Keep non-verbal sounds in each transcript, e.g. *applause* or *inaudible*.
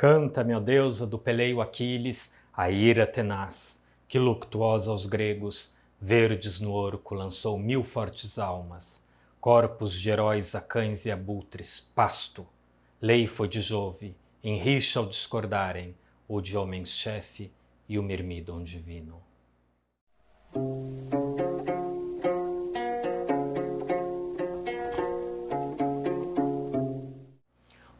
Canta, meu deusa, do peleio Aquiles, a ira tenaz, que luctuosa aos gregos, verdes no orco lançou mil fortes almas, corpos de heróis a cães e abutres, pasto. Lei foi de Jove, em rixa ao discordarem, o de homens chefe e o mirmidon divino.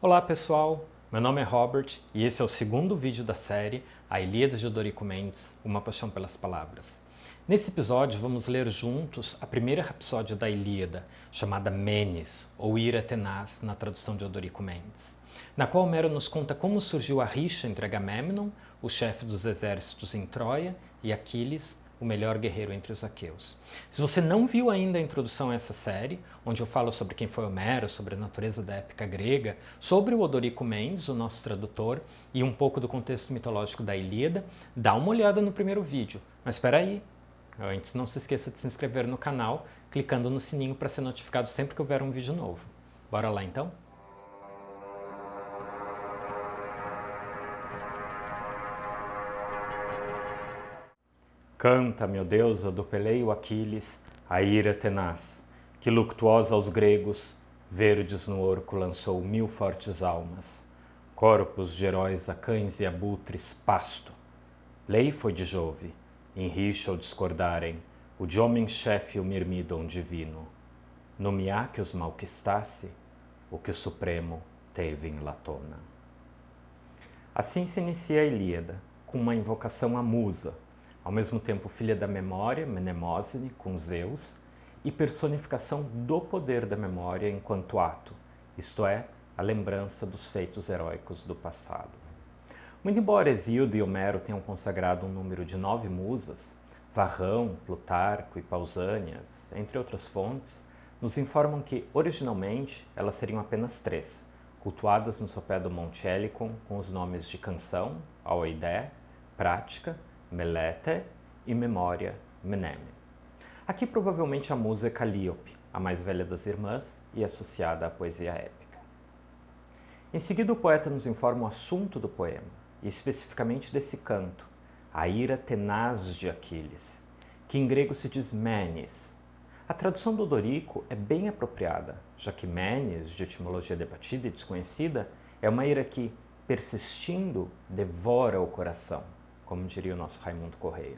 Olá pessoal, meu nome é Robert e esse é o segundo vídeo da série A Ilíada de Odorico Mendes, Uma Paixão pelas Palavras. Nesse episódio vamos ler juntos a primeira rapsódia da Ilíada, chamada Menes, ou Ira Tenaz, na tradução de Odorico Mendes, na qual Homero nos conta como surgiu a rixa entre Agamemnon, o chefe dos exércitos em Troia, e Aquiles, o melhor guerreiro entre os aqueus. Se você não viu ainda a introdução a essa série, onde eu falo sobre quem foi Homero, sobre a natureza da épica grega, sobre o Odorico Mendes, o nosso tradutor, e um pouco do contexto mitológico da Ilíada, dá uma olhada no primeiro vídeo. Mas espera aí, antes não se esqueça de se inscrever no canal, clicando no sininho para ser notificado sempre que houver um vídeo novo. Bora lá então? Canta, meu deusa, do peleio Aquiles, a ira tenaz, que luctuosa aos gregos, verdes no orco lançou mil fortes almas, corpos de heróis a cães e abutres, pasto. Lei foi de Jove, em rixa ao discordarem, o de homem-chefe o mirmidon divino. Nomear que os malquistasse, o que o Supremo teve em Latona. Assim se inicia a Ilíada, com uma invocação à musa, ao mesmo tempo filha da memória, Mnemosine, com Zeus, e personificação do poder da memória enquanto ato, isto é, a lembrança dos feitos heróicos do passado. Muito embora Hesíodo e Homero tenham consagrado um número de nove musas, Varrão, Plutarco e Pausânias, entre outras fontes, nos informam que, originalmente, elas seriam apenas três, cultuadas no sopé do Monte Helicon com os nomes de Canção, Aoidé, Prática Melete e Memória Meneme. Aqui provavelmente a musa é Calíope, a mais velha das irmãs e associada à poesia épica. Em seguida o poeta nos informa o assunto do poema, e especificamente desse canto, a ira tenaz de Aquiles, que em grego se diz menes. A tradução do Dorico é bem apropriada, já que menes, de etimologia debatida e desconhecida, é uma ira que, persistindo, devora o coração como diria o nosso Raimundo Correia.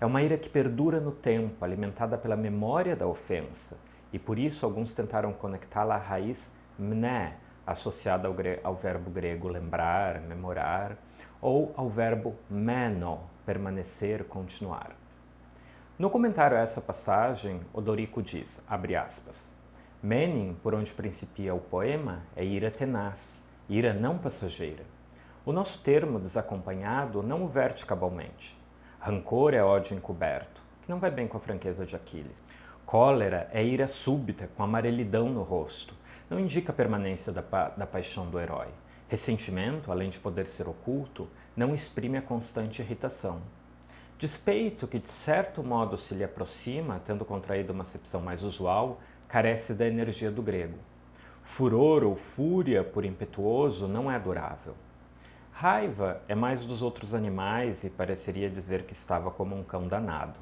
É uma ira que perdura no tempo, alimentada pela memória da ofensa, e por isso alguns tentaram conectá-la à raiz mné, associada ao, ao, verbo grego lembrar, memorar, ou ao verbo meno, permanecer, continuar. No comentário a essa passagem, Odorico diz, abre aspas, Menin, por onde principia o poema, é ira tenaz, ira não passageira. O nosso termo desacompanhado não o verte cabalmente. Rancor é ódio encoberto, que não vai bem com a franqueza de Aquiles. Cólera é ira súbita, com amarelidão no rosto. Não indica a permanência da, pa da paixão do herói. Ressentimento, além de poder ser oculto, não exprime a constante irritação. Despeito, que de certo modo se lhe aproxima, tendo contraído uma acepção mais usual, carece da energia do grego. Furor ou fúria por impetuoso não é adorável. Raiva é mais dos outros animais e pareceria dizer que estava como um cão danado.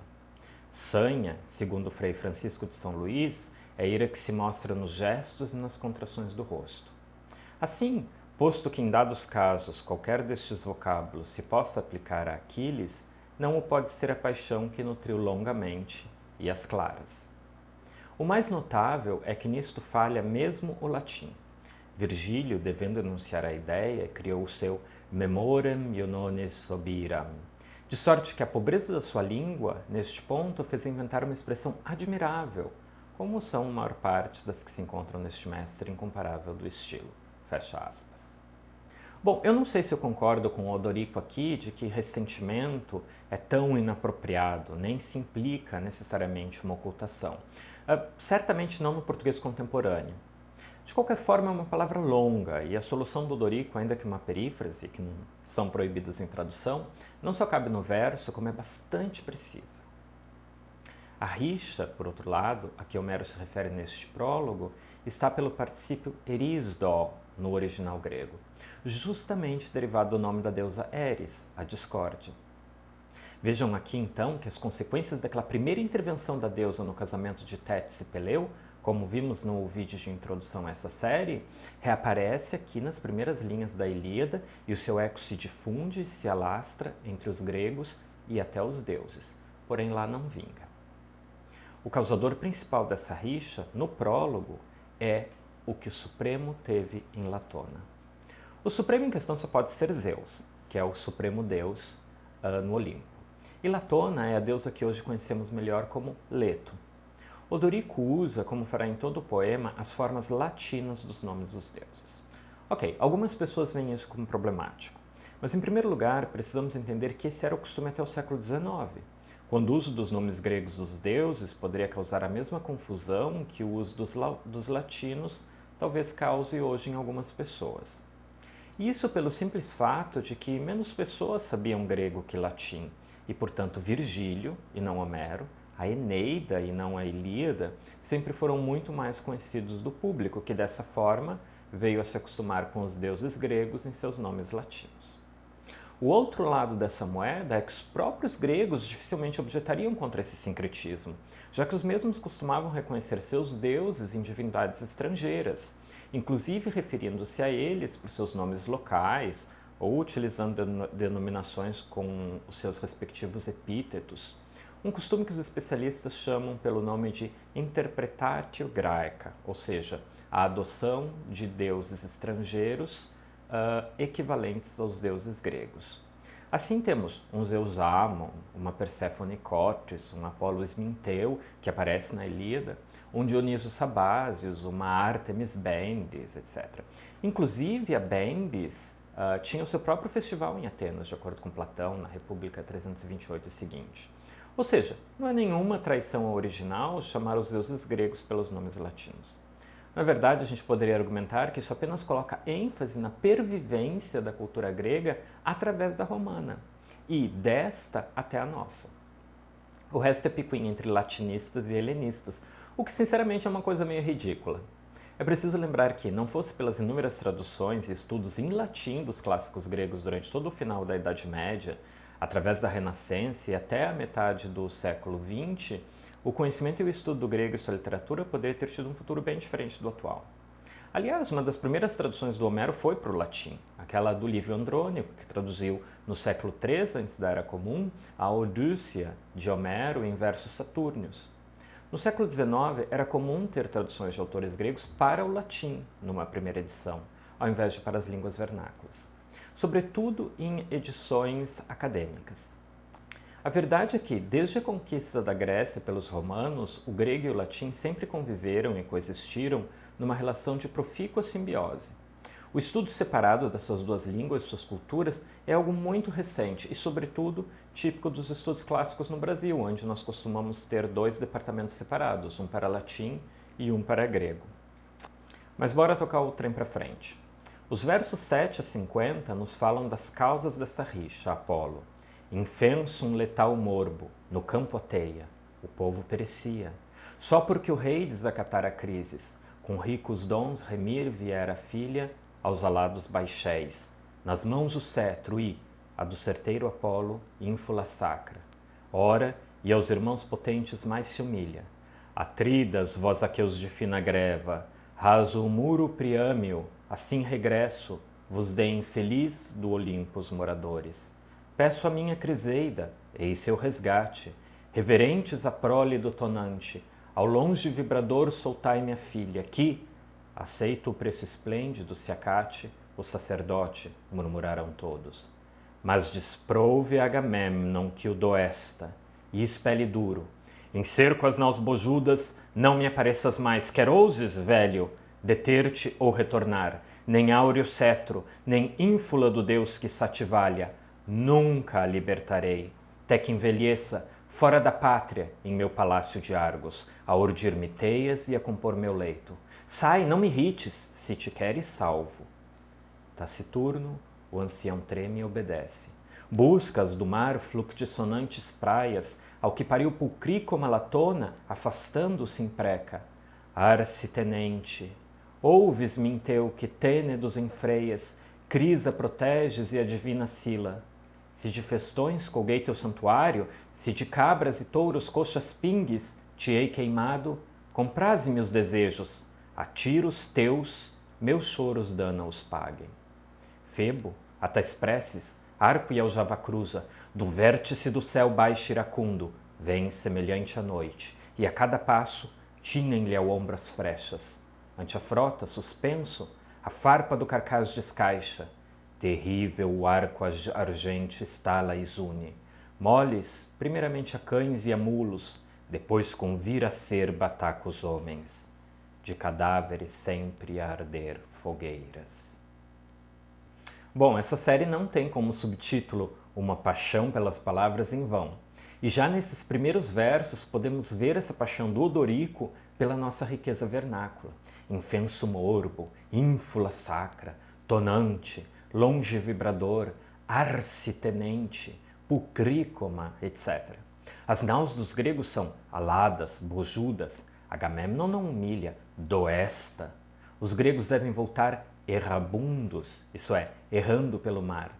Sanha, segundo Frei Francisco de São Luís, é ira que se mostra nos gestos e nas contrações do rosto. Assim, posto que em dados casos qualquer destes vocábulos se possa aplicar a Aquiles, não o pode ser a paixão que nutriu longamente e as claras. O mais notável é que nisto falha mesmo o latim. Virgílio, devendo enunciar a ideia, criou o seu memorem ionones sobiram. De sorte que a pobreza da sua língua, neste ponto, fez inventar uma expressão admirável, como são a maior parte das que se encontram neste mestre incomparável do estilo. Fecha aspas. Bom, eu não sei se eu concordo com o Odorico aqui de que ressentimento é tão inapropriado, nem se implica necessariamente uma ocultação. Uh, certamente não no português contemporâneo. De qualquer forma, é uma palavra longa e a solução do Dorico, ainda que uma perífrase, que não são proibidas em tradução, não só cabe no verso, como é bastante precisa. A rixa, por outro lado, a que Homero se refere neste prólogo, está pelo particípio erisdo no original grego. justamente derivado do nome da deusa Eris, a discórdia. Vejam aqui então que as consequências daquela primeira intervenção da deusa no casamento de Tétis e Peleu, como vimos no vídeo de introdução a essa série, reaparece aqui nas primeiras linhas da Ilíada e o seu eco se difunde se alastra entre os gregos e até os deuses, porém lá não vinga. O causador principal dessa rixa, no prólogo, é o que o Supremo teve em Latona. O Supremo em questão só pode ser Zeus, que é o Supremo Deus uh, no Olimpo. E Latona é a deusa que hoje conhecemos melhor como Leto. Odorico usa, como fará em todo o poema, as formas latinas dos nomes dos deuses. Ok, algumas pessoas veem isso como problemático, mas em primeiro lugar precisamos entender que esse era o costume até o século XIX, quando o uso dos nomes gregos dos deuses poderia causar a mesma confusão que o uso dos, dos latinos talvez cause hoje em algumas pessoas. Isso pelo simples fato de que menos pessoas sabiam grego que latim, e portanto Virgílio, e não Homero, a Eneida e não a Ilíada, sempre foram muito mais conhecidos do público, que dessa forma veio a se acostumar com os deuses gregos em seus nomes latinos. O outro lado dessa moeda é que os próprios gregos dificilmente objetariam contra esse sincretismo, já que os mesmos costumavam reconhecer seus deuses em divindades estrangeiras, inclusive referindo-se a eles por seus nomes locais ou utilizando denominações com os seus respectivos epítetos, um costume que os especialistas chamam pelo nome de interpretatio graeca, ou seja, a adoção de deuses estrangeiros uh, equivalentes aos deuses gregos. Assim temos um Zeus Amon, uma Perséfone Cótis, um Apolo Esminteu, que aparece na Ilíada, um Dioniso Sabásios, uma Artemis Bendis, etc. Inclusive, a Bendis uh, tinha o seu próprio festival em Atenas, de acordo com Platão, na República 328 e seguinte. Ou seja, não é nenhuma traição original chamar os deuses gregos pelos nomes latinos. Na verdade, a gente poderia argumentar que isso apenas coloca ênfase na pervivência da cultura grega através da romana, e desta até a nossa. O resto é picuinha entre latinistas e helenistas, o que sinceramente é uma coisa meio ridícula. É preciso lembrar que, não fosse pelas inúmeras traduções e estudos em latim dos clássicos gregos durante todo o final da Idade Média, através da Renascença e até a metade do século XX, o conhecimento e o estudo do grego e sua literatura poderia ter tido um futuro bem diferente do atual. Aliás, uma das primeiras traduções do Homero foi para o latim, aquela do Livio Andrônico, que traduziu no século III antes da Era Comum a Odíssia de Homero em versos satúrnios. No século XIX, era comum ter traduções de autores gregos para o latim, numa primeira edição, ao invés de para as línguas vernáculas, sobretudo em edições acadêmicas. A verdade é que, desde a conquista da Grécia pelos romanos, o grego e o latim sempre conviveram e coexistiram numa relação de profícua simbiose. O estudo separado dessas duas línguas e suas culturas é algo muito recente e, sobretudo, típico dos estudos clássicos no Brasil, onde nós costumamos ter dois departamentos separados, um para latim e um para grego. Mas bora tocar o trem para frente. Os versos 7 a 50 nos falam das causas dessa rixa, Apolo. Infensum letal morbo, no campo a teia, o povo perecia. Só porque o rei desacatara crises, com ricos dons remir viera a filha aos alados baixéis, nas mãos o cetro e, a do certeiro Apolo, ínfula sacra. Ora, e aos irmãos potentes mais se humilha. Atridas, vós aqueus de fina greva, raso o muro priâmio, assim regresso, vos deem feliz do Olimpo os moradores Peço a minha Criseida, eis seu resgate, reverentes a prole do tonante, ao longe vibrador soltai minha filha, que, aceito o preço esplêndido, se acate, o sacerdote, murmuraram todos. Mas desprouve Agamemnon que o doesta, e espelhe duro. Em cerco as naus bojudas, não me apareças mais, quer ouses, velho, deter-te ou retornar, nem áureo cetro, nem ínfula do Deus que sativalha, Nunca a libertarei, até que envelheça fora da pátria, em meu palácio de Argos, a urdir-me teias e a compor meu leito. Sai, não me irrites, se te queres salvo. Taciturno, o ancião treme e obedece. Buscas do mar fluctissonantes praias, ao que pariu pulcri como a latona, afastando-se impreca. Arce tenente, ouves-me teu que tênedos enfreias, Crisa proteges e a divina Sila. Se de festões colguei teu santuário, se de cabras e touros coxas pingues te hei queimado, compraze-me os desejos, a tiros teus, meus choros dana os paguem. Febo, até expresses, arco e aljava cruza, do vértice do céu baixo iracundo, vem semelhante à noite, e a cada passo tinem-lhe ao ombro as frechas. Ante a frota, suspenso, a farpa do carcaz descaixa, terrível o arco argente estala e zune. Moles, primeiramente a cães e a mulos, depois com vir a ser bataca os homens, de cadáveres sempre a arder fogueiras. Bom, essa série não tem como subtítulo Uma Paixão pelas Palavras em Vão. E já nesses primeiros versos podemos ver essa paixão do Odorico pela nossa riqueza vernácula. Infenso morbo, ínfula sacra, tonante, longe vibrador, arce tenente, pulcrícoma, etc. As naus dos gregos são aladas, bojudas. Agamemnon não humilha, doesta. Os gregos devem voltar errabundos, isso é, errando pelo mar.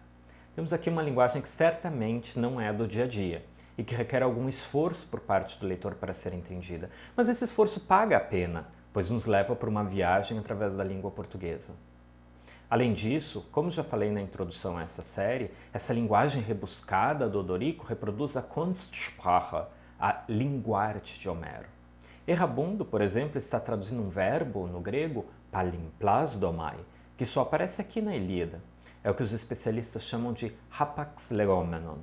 Temos aqui uma linguagem que certamente não é do dia a dia e que requer algum esforço por parte do leitor para ser entendida. Mas esse esforço paga a pena, pois nos leva por uma viagem através da língua portuguesa. Além disso, como já falei na introdução a essa série, essa linguagem rebuscada do Odorico reproduz a Kunstsprache, a linguarte de Homero. Errabundo, por exemplo, está traduzindo um verbo no grego palimplasdomai, que só aparece aqui na Ilíada. É o que os especialistas chamam de hapax legomenon,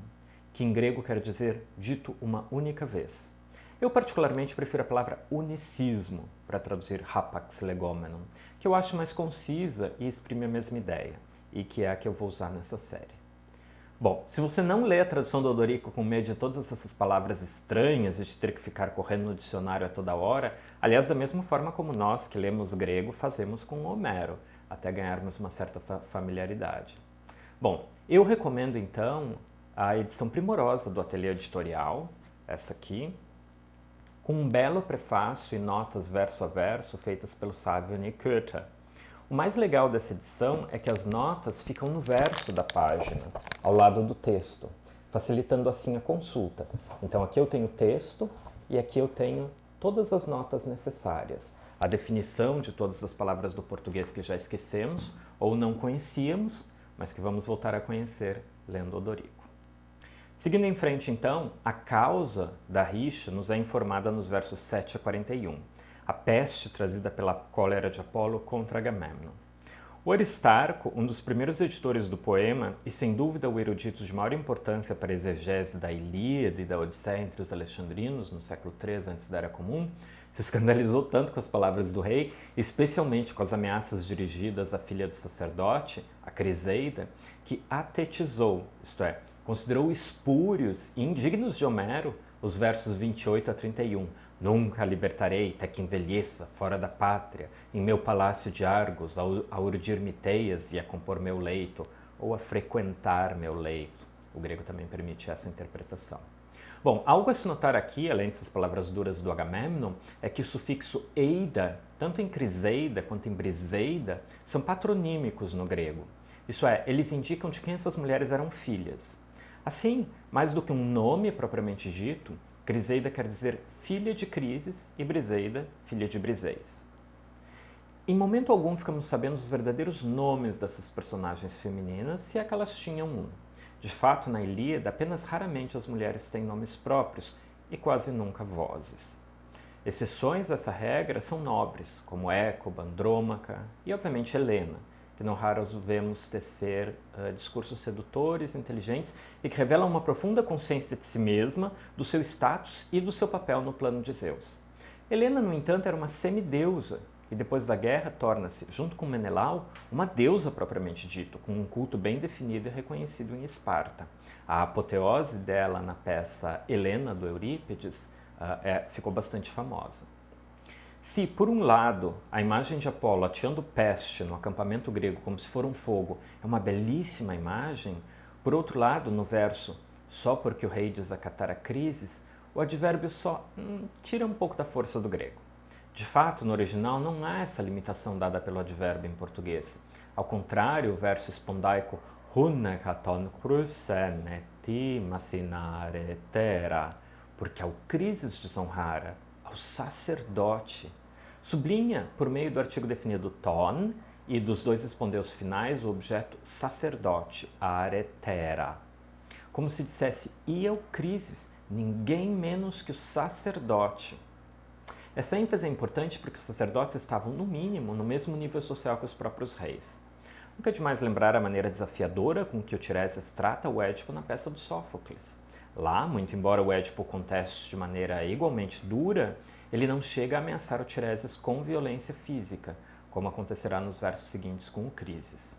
que em grego quer dizer dito uma única vez. Eu particularmente prefiro a palavra unicismo para traduzir hapax legomenon, que eu acho mais concisa e exprime a mesma ideia, e que é a que eu vou usar nessa série. Bom, se você não lê a tradução do Odorico com medo de todas essas palavras estranhas e de ter que ficar correndo no dicionário a toda hora, aliás, da mesma forma como nós que lemos grego fazemos com Homero, até ganharmos uma certa familiaridade. Bom, eu recomendo então a edição primorosa do Ateliê Editorial, essa aqui, com um belo prefácio e notas verso a verso feitas pelo sábio Nick O mais legal dessa edição é que as notas ficam no verso da página, ao lado do texto, facilitando assim a consulta. Então aqui eu tenho o texto e aqui eu tenho todas as notas necessárias. A definição de todas as palavras do português que já esquecemos ou não conhecíamos, mas que vamos voltar a conhecer lendo Odorico. Seguindo em frente, então, a causa da rixa nos é informada nos versos 7 a 41, a peste trazida pela cólera de Apolo contra Agamemnon. O Aristarco, um dos primeiros editores do poema e sem dúvida o erudito de maior importância para a exegese da Ilíada e da Odisseia entre os alexandrinos no século III antes da Era Comum, se escandalizou tanto com as palavras do rei, especialmente com as ameaças dirigidas à filha do sacerdote, a Criseida, que atetizou, isto é, considerou espúrios e indignos de Homero os versos 28 a 31. Nunca libertarei até que envelheça fora da pátria, em meu palácio de Argos, a urdir miteias e a compor meu leito, ou a frequentar meu leito. O grego também permite essa interpretação. Bom, algo a se notar aqui, além dessas palavras duras do Agamemnon, é que o sufixo eida, tanto em criseida quanto em briseida, são patronímicos no grego. Isso é, eles indicam de quem essas mulheres eram filhas. Assim, mais do que um nome propriamente dito, Criseida quer dizer filha de Crises e Briseida, filha de Briseis. Em momento algum ficamos sabendo os verdadeiros nomes dessas personagens femininas, se é que elas tinham um. De fato, na Ilíada, apenas raramente as mulheres têm nomes próprios e quase nunca vozes. Exceções a essa regra são nobres, como Écoba, Andrômaca e, obviamente, Helena, que não raros vemos tecer uh, discursos sedutores, inteligentes e que revelam uma profunda consciência de si mesma, do seu status e do seu papel no plano de Zeus. Helena, no entanto, era uma semideusa e depois da guerra torna-se, junto com Menelau, uma deusa propriamente dito, com um culto bem definido e reconhecido em Esparta. A apoteose dela na peça Helena, do Eurípides, uh, é, ficou bastante famosa. Se, por um lado, a imagem de Apolo ateando peste no acampamento grego como se for um fogo é uma belíssima imagem, por outro lado, no verso só porque o rei desacatar a crises, o advérbio só hum, tira um pouco da força do grego. De fato, no original não há essa limitação dada pelo advérbio em português. Ao contrário, o verso espondaico porque ao crises desonrara, ao sacerdote, sublinha por meio do artigo definido ton e dos dois espondeus finais o objeto sacerdote, aretera. Como se dissesse, e ao crises, ninguém menos que o sacerdote. Essa ênfase é importante porque os sacerdotes estavam, no mínimo, no mesmo nível social que os próprios reis. Nunca é demais lembrar a maneira desafiadora com que o Tiresias trata o Édipo na peça do Sófocles. Lá, muito embora o Édipo conteste de maneira igualmente dura, ele não chega a ameaçar o Tiresias com violência física, como acontecerá nos versos seguintes com o Crises.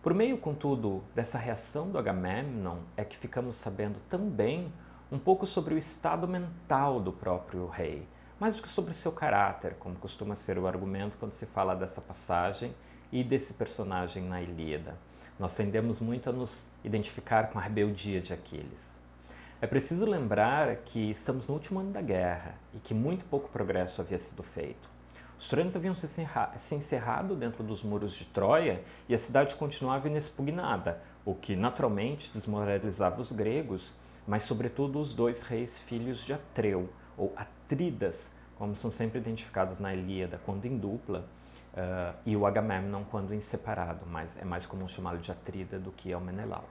Por meio, contudo, dessa reação do Agamemnon é que ficamos sabendo também um pouco sobre o estado mental do próprio rei, mais do que sobre o seu caráter, como costuma ser o argumento quando se fala dessa passagem e desse personagem na Ilíada. Nós tendemos muito a nos identificar com a rebeldia de Aquiles. É preciso lembrar que estamos no último ano da guerra e que muito pouco progresso havia sido feito. Os troianos haviam se encerrado dentro dos muros de Troia e a cidade continuava inexpugnada, o que naturalmente desmoralizava os gregos, mas sobretudo os dois reis filhos de Atreu, ou Atridas, como são sempre identificados na Ilíada, quando em dupla, uh, e o Agamemnon quando em separado, mas é mais comum chamá-lo de Atrida do que ao Menelau.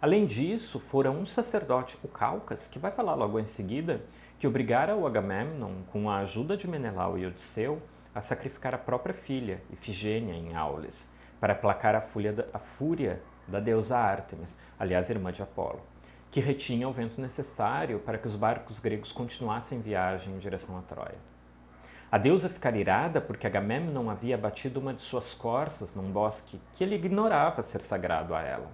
Além disso, fora um sacerdote, o Calcas, que vai falar logo em seguida, que obrigara o Agamemnon, com a ajuda de Menelau e Odisseu, a sacrificar a própria filha, Ifigênia, em Aulis, para aplacar a, da, a fúria da deusa Ártemis, aliás, irmã de Apolo, que retinha o vento necessário para que os barcos gregos continuassem viagem em direção a Troia. A deusa ficara irada porque Agamemnon havia abatido uma de suas corças num bosque que ele ignorava ser sagrado a ela.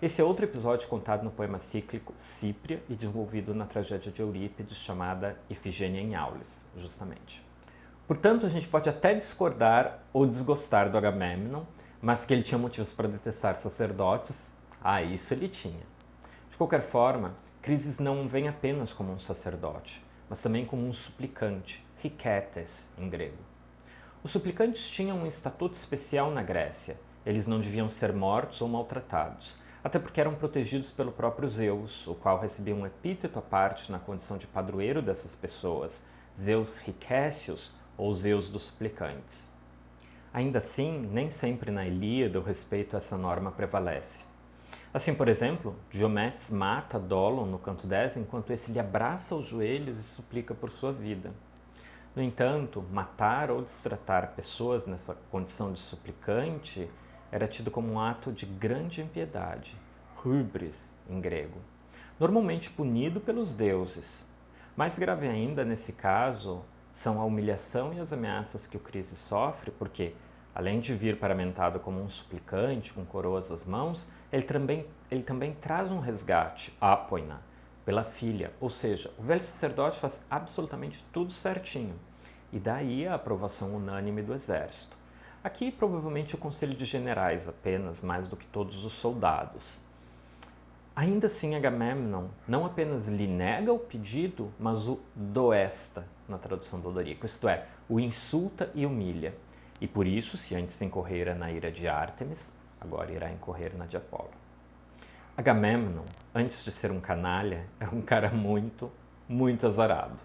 Esse é outro episódio contado no poema cíclico Cípria e desenvolvido na tragédia de Eurípides chamada Ifigênia em Aulis, justamente. Portanto, a gente pode até discordar ou desgostar do Agamemnon, mas que ele tinha motivos para detestar sacerdotes, ah, isso ele tinha. De qualquer forma, Crises não vem apenas como um sacerdote, mas também como um suplicante, riquetes em grego. Os suplicantes tinham um estatuto especial na Grécia. Eles não deviam ser mortos ou maltratados, até porque eram protegidos pelo próprio Zeus, o qual recebia um epíteto à parte na condição de padroeiro dessas pessoas, Zeus Riquécios ou Zeus dos suplicantes. Ainda assim, nem sempre na Ilíada o respeito a essa norma prevalece. Assim, por exemplo, Diomedes mata Dolon no canto 10 enquanto esse lhe abraça os joelhos e suplica por sua vida. No entanto, matar ou destratar pessoas nessa condição de suplicante era tido como um ato de grande impiedade, hubris em grego, normalmente punido pelos deuses. Mais grave ainda nesse caso são a humilhação e as ameaças que o Crise sofre, porque, além de vir paramentado como um suplicante com coroas às mãos, ele também, ele também traz um resgate, apoina, pela filha, ou seja, o velho sacerdote faz absolutamente tudo certinho, e daí a aprovação unânime do exército. Aqui, provavelmente, o Conselho de Generais apenas, mais do que todos os soldados. Ainda assim, Agamemnon não apenas lhe nega o pedido, mas o doesta, na tradução do Odorico, isto é, o insulta e humilha. E por isso, se antes incorrera na ira de Ártemis, agora irá incorrer na de Apolo. Agamemnon, antes de ser um canalha, era *laughs* um cara muito, muito azarado.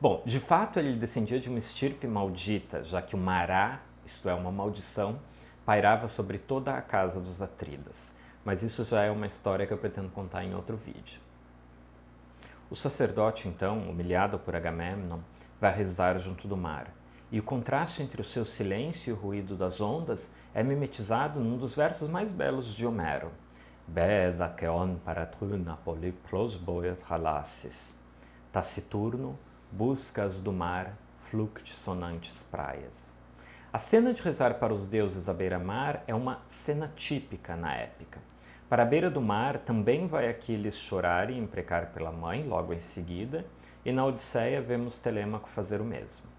Bom, de fato ele descendia de uma estirpe maldita, já que o Mará isto é, uma maldição, pairava sobre toda a casa dos Atridas. Mas isso já é uma história que eu pretendo contar em outro vídeo. O sacerdote, então, humilhado por Agamemnon, vai rezar junto do mar. E o contraste entre o seu silêncio e o ruído das ondas é mimetizado num dos versos mais belos de Homero. Beda keon paratruna polyplos boiat halasses. Taciturno, buscas do mar, flucte sonantes praias. A cena de rezar para os deuses à beira-mar é uma cena típica na épica. Para a beira do mar também vai Aquiles chorar e imprecar pela mãe logo em seguida, e na Odisseia vemos Telêmaco fazer o mesmo.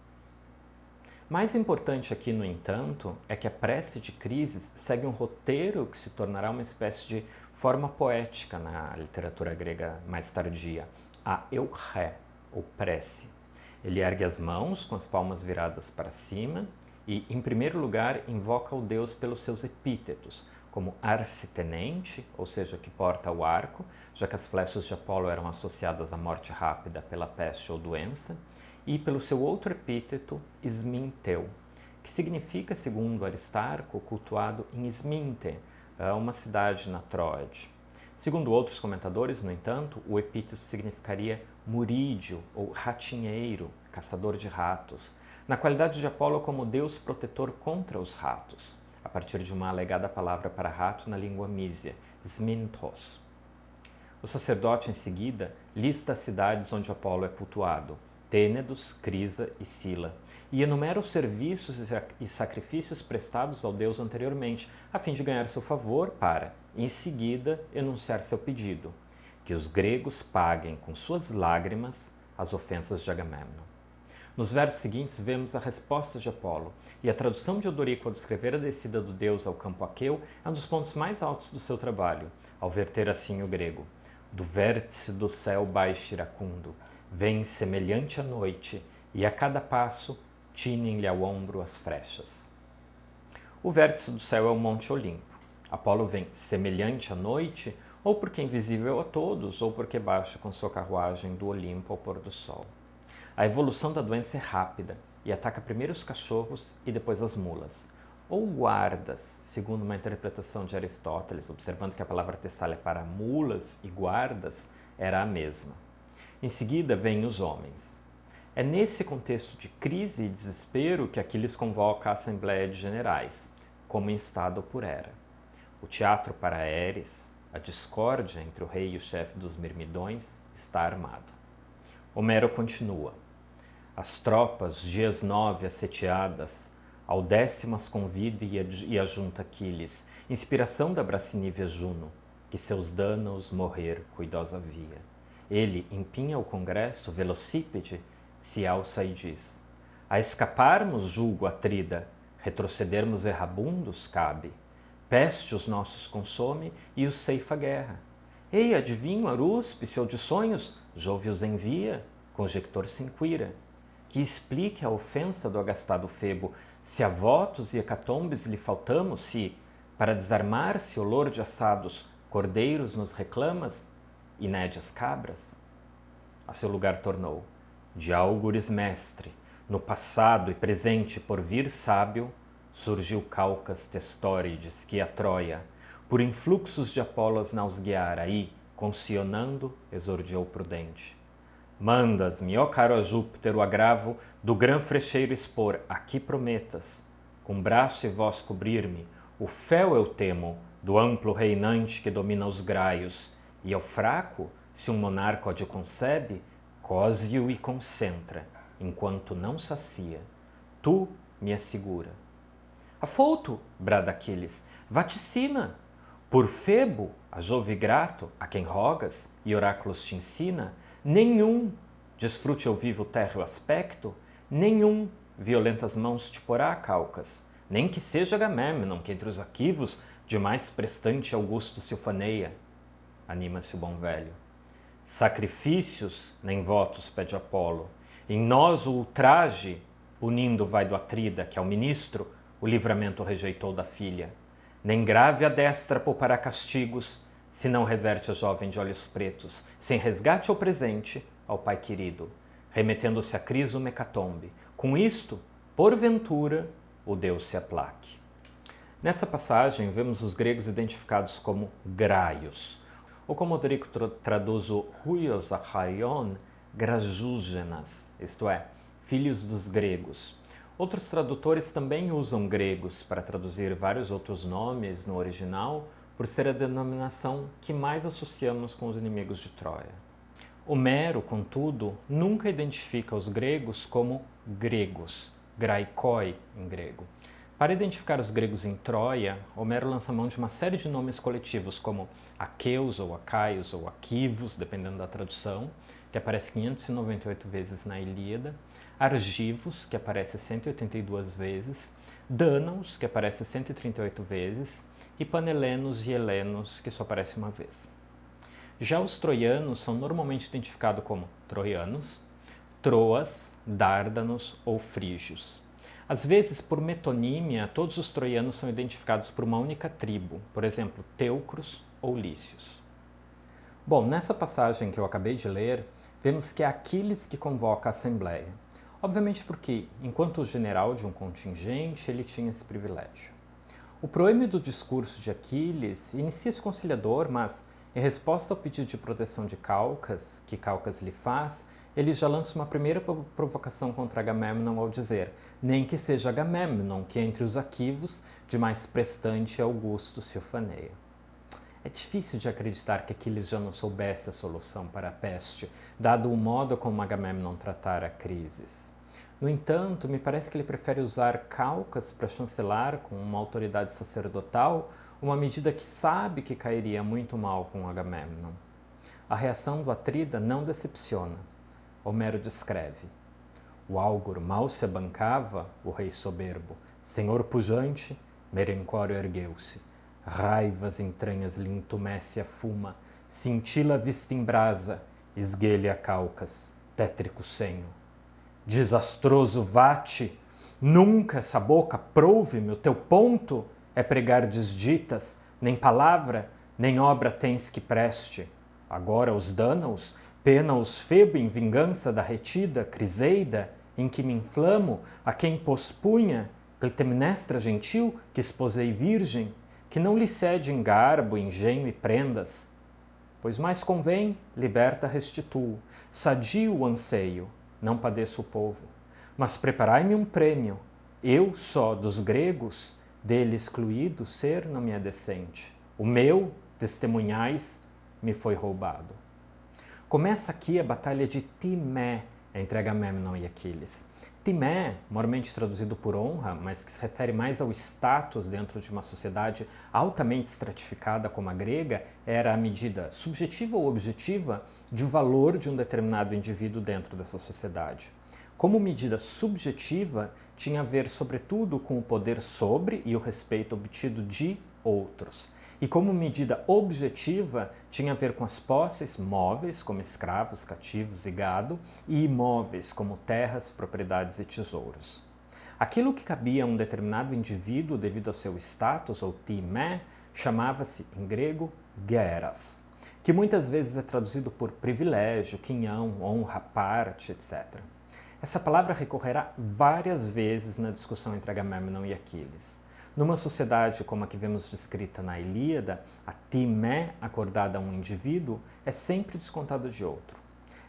Mais importante aqui, no entanto, é que a prece de Crises segue um roteiro que se tornará uma espécie de forma poética na literatura grega mais tardia, a euché, ou prece. Ele ergue as mãos com as palmas viradas para cima e, em primeiro lugar, invoca o deus pelos seus epítetos, como arcitenente, ou seja, que porta o arco, já que as flechas de Apolo eram associadas à morte rápida pela peste ou doença, e pelo seu outro epíteto, Isminteu, que significa, segundo Aristarco, cultuado em Isminte, uma cidade na Troade. Segundo outros comentadores, no entanto, o epíteto significaria murídio ou ratinheiro, caçador de ratos, na qualidade de Apolo como deus protetor contra os ratos a partir de uma alegada palavra para rato na língua mísia, Smintos. O sacerdote, em seguida, lista as cidades onde Apolo é cultuado, Tênedos, Crisa e Sila, e enumera os serviços e sacrifícios prestados ao deus anteriormente, a fim de ganhar seu favor para, em seguida, enunciar seu pedido, que os gregos paguem com suas lágrimas as ofensas de Agamemnon. Nos versos seguintes vemos a resposta de Apolo, e a tradução de Odorico ao descrever a descida do deus ao campo aqueu é um dos pontos mais altos do seu trabalho, ao verter assim o grego. Do vértice do céu baixo iracundo, vem semelhante à noite, e a cada passo tinem-lhe ao ombro as frechas. O vértice do céu é o Monte Olimpo. Apolo vem semelhante à noite, ou porque é invisível a todos, ou porque baixa com sua carruagem do Olimpo ao pôr do sol. A evolução da doença é rápida e ataca primeiro os cachorros e depois as mulas. Ou guardas, segundo uma interpretação de Aristóteles, observando que a palavra tessália para mulas e guardas era a mesma. Em seguida vêm os homens. É nesse contexto de crise e desespero que Aquiles convoca a Assembleia de Generais, como instado por Hera. O teatro para Ares, a discórdia entre o rei e o chefe dos Mirmidões, está armado. Homero continua. As tropas, dias nove asseteadas, ao décimas convida e ajunta Aquiles, inspiração da bracinívia Juno, que seus danos morrer cuidosa via. Ele empinha o congresso, velocípede, se alça e diz, a escaparmos julgo atrida, retrocedermos errabundos cabe. Peste os nossos consome e os ceifa guerra. Ei, adivinho, Arúspice, ou de sonhos, Jove os envia, conjector se inquira que explique a ofensa do agastado Febo, se a votos e hecatombes lhe faltamos, se, para desarmar-se olor de assados, cordeiros nos reclamas, e cabras? A seu lugar tornou, de álgures mestre, no passado e presente por vir sábio, surgiu Calcas Testórides, que a Troia, por influxos de Apolos nausgueara, aí, concionando, exordiou prudente. Mandas-me, ó caro a Júpiter, o agravo do grão frecheiro expor, aqui prometas, com braço e voz cobrir-me, o fel eu temo, do amplo reinante que domina os graios, e ao fraco, se um monarca de concebe, cose-o e concentra, enquanto não sacia. Tu me assegura. Afouto, brada Aquiles, vaticina, por Febo, a Jove grato, a quem rogas e oráculos te ensina, nenhum desfrute ao vivo térreo aspecto, nenhum violentas mãos te porá, Calcas, nem que seja Agamemnon, que entre os arquivos de mais prestante Augusto se ufaneia. Anima-se o bom velho. Sacrifícios, nem votos pede Apolo. Em nós o ultraje, unindo vai do Atrida, que ao ministro o livramento rejeitou da filha. Nem grave a destra poupará castigos, se não reverte a jovem de olhos pretos, sem resgate ao presente, ao pai querido, remetendo-se a Criso Mecatombe. Com isto, porventura, o Deus se aplaque. Nessa passagem, vemos os gregos identificados como graios, como Odrico traduz o Ruios Achaion, grajúgenas, isto é, filhos dos gregos. Outros tradutores também usam gregos para traduzir vários outros nomes no original, por ser a denominação que mais associamos com os inimigos de Troia. Homero, contudo, nunca identifica os gregos como gregos, graikoi em grego. Para identificar os gregos em Troia, Homero lança mão de uma série de nomes coletivos como aqueus ou acaios ou aquivos, dependendo da tradução, que aparece 598 vezes na Ilíada, argivos, que aparece 182 vezes, dânaos, que aparece 138 vezes, e panelenos e helenos, que só aparece uma vez. Já os troianos são normalmente identificados como troianos, troas, dárdanos ou frígios. Às vezes, por metonímia, todos os troianos são identificados por uma única tribo, por exemplo, Teucros ou Lícios. Bom, nessa passagem que eu acabei de ler, vemos que é Aquiles que convoca a assembleia. Obviamente porque, enquanto general de um contingente, ele tinha esse privilégio. O proêmio do discurso de Aquiles inicia-se conciliador, mas, em resposta ao pedido de proteção de Calcas, que Calcas lhe faz, ele já lança uma primeira provocação contra Agamemnon ao dizer nem que seja Agamemnon que entre os aquivos de mais prestante augusto se ufaneia. É difícil de acreditar que Aquiles já não soubesse a solução para a peste, dado o modo como Agamemnon tratara crises. No entanto, me parece que ele prefere usar Calcas para chancelar com uma autoridade sacerdotal uma medida que sabe que cairia muito mal com Agamemnon. A reação do Atrida não decepciona. Homero descreve. O álgor mal se abancava, o rei soberbo. Senhor pujante, Merencório ergueu-se. Raivas entranhas lhe entumece a fuma, cintila vista em brasa, esguelha calcas, tétrico senho. Desastroso vate, nunca essa boca prouve-me o teu ponto, é pregar desditas, nem palavra, nem obra tens que preste. Agora os dânaos Pena-os Febo em vingança da retida Criseida, em que me inflamo, a quem pospunha, Clitemnestra gentil, que esposei virgem, que não lhe cede em garbo, engenho e prendas. Pois mais convém, liberta restituo, sadio o anseio, não padeço o povo. Mas preparai-me um prêmio, eu só dos gregos, dele excluído, ser não me é decente. O meu, testemunhais, me foi roubado. Começa aqui a batalha de Timé entre Agamemnon e Aquiles. Timé, moralmente traduzido por honra, mas que se refere mais ao status dentro de uma sociedade altamente estratificada como a grega, era a medida subjetiva ou objetiva de valor de um determinado indivíduo dentro dessa sociedade. Como medida subjetiva, tinha a ver sobretudo com o poder sobre e o respeito obtido de outros e como medida objetiva tinha a ver com as posses móveis, como escravos, cativos e gado, e imóveis, como terras, propriedades e tesouros. Aquilo que cabia a um determinado indivíduo devido ao seu status ou timé chamava-se, em grego, geras, que muitas vezes é traduzido por privilégio, quinhão, honra, parte, etc. Essa palavra recorrerá várias vezes na discussão entre Agamemnon e Aquiles. Numa sociedade como a que vemos descrita na Ilíada, a timé acordada a um indivíduo é sempre descontada de outro.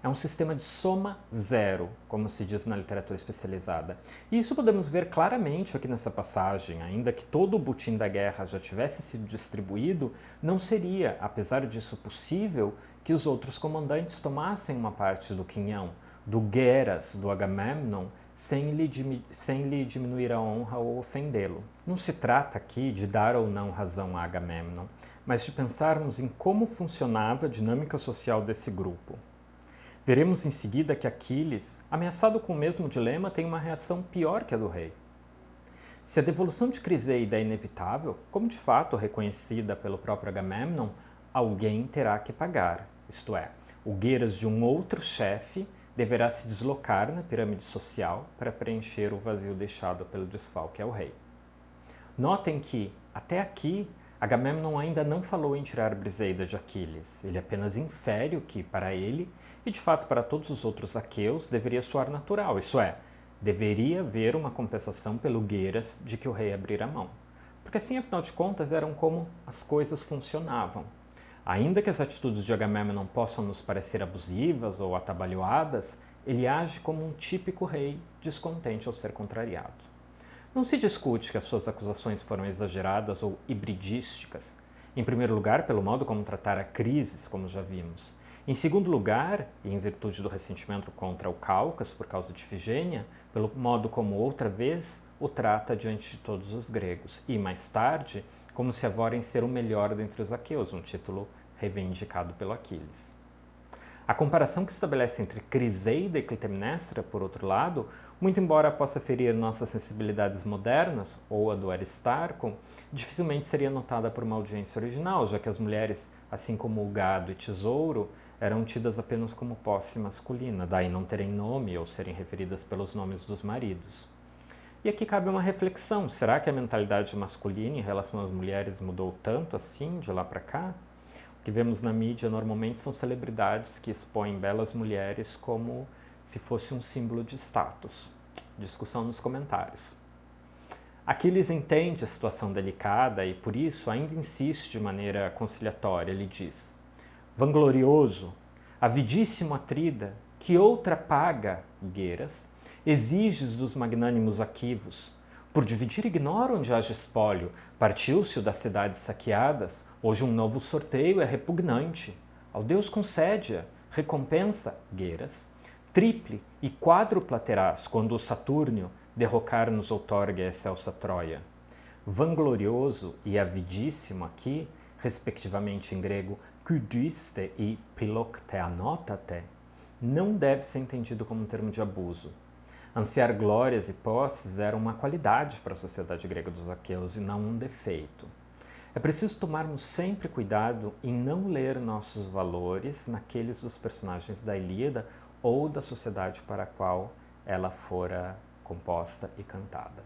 É um sistema de soma zero, como se diz na literatura especializada. E isso podemos ver claramente aqui nessa passagem. Ainda que todo o butim da guerra já tivesse sido distribuído, não seria, apesar disso, possível que os outros comandantes tomassem uma parte do quinhão, do Gueras, do Agamemnon, sem lhe, sem lhe diminuir a honra ou ofendê-lo. Não se trata aqui de dar ou não razão a Agamemnon, mas de pensarmos em como funcionava a dinâmica social desse grupo. Veremos em seguida que Aquiles, ameaçado com o mesmo dilema, tem uma reação pior que a do rei. Se a devolução de Criseida é inevitável, como de fato reconhecida pelo próprio Agamemnon, alguém terá que pagar, isto é, o gueiras de um outro chefe deverá se deslocar na pirâmide social para preencher o vazio deixado pelo desfalque ao rei. Notem que, até aqui, Agamemnon ainda não falou em tirar Briseida de Aquiles. Ele apenas infere o que, para ele, e de fato para todos os outros aqueus, deveria soar natural, isso é, deveria haver uma compensação pelo Gueiras de que o rei abrira mão. Porque assim, afinal de contas, eram como as coisas funcionavam. Ainda que as atitudes de Agamemnon possam nos parecer abusivas ou atabalhoadas, ele age como um típico rei descontente ao ser contrariado. Não se discute que as suas acusações foram exageradas ou hibridísticas. Em primeiro lugar, pelo modo como tratar a crises, como já vimos. Em segundo lugar, e em virtude do ressentimento contra o Cáucaso por causa de Figênia, pelo modo como outra vez o trata diante de todos os gregos. E mais tarde, como se avora em ser o melhor dentre os aqueus, um título reivindicado pelo Aquiles. A comparação que estabelece entre Criseida e Clitemnestra, por outro lado, muito embora possa ferir nossas sensibilidades modernas, ou a do Aristarco, dificilmente seria notada por uma audiência original, já que as mulheres, assim como o gado e tesouro, eram tidas apenas como posse masculina, daí não terem nome ou serem referidas pelos nomes dos maridos. E aqui cabe uma reflexão: será que a mentalidade masculina em relação às mulheres mudou tanto assim de lá para cá? O que vemos na mídia normalmente são celebridades que expõem belas mulheres como se fosse um símbolo de status. Discussão nos comentários. Aquiles entende a situação delicada e, por isso, ainda insiste de maneira conciliatória. Ele diz: Vanglorioso, avidíssimo Atrida, que outra paga, Gueiras, exiges dos magnânimos aquivos? Por dividir ignora onde haja espólio, partiu-se o das cidades saqueadas, hoje um novo sorteio é repugnante. Ao Deus concede-a, recompensa, Gueiras, triple e quádrupla terás quando o Saturnio derrocar nos outorgue a excelsa Troia. Vanglorioso e avidíssimo aqui, respectivamente em grego, kudyste e pilokteanotate, não deve ser entendido como um termo de abuso. Ansiar glórias e posses era uma qualidade para a sociedade grega dos aqueus e não um defeito. É preciso tomarmos sempre cuidado em não ler nossos valores naqueles dos personagens da Ilíada ou da sociedade para a qual ela fora composta e cantada.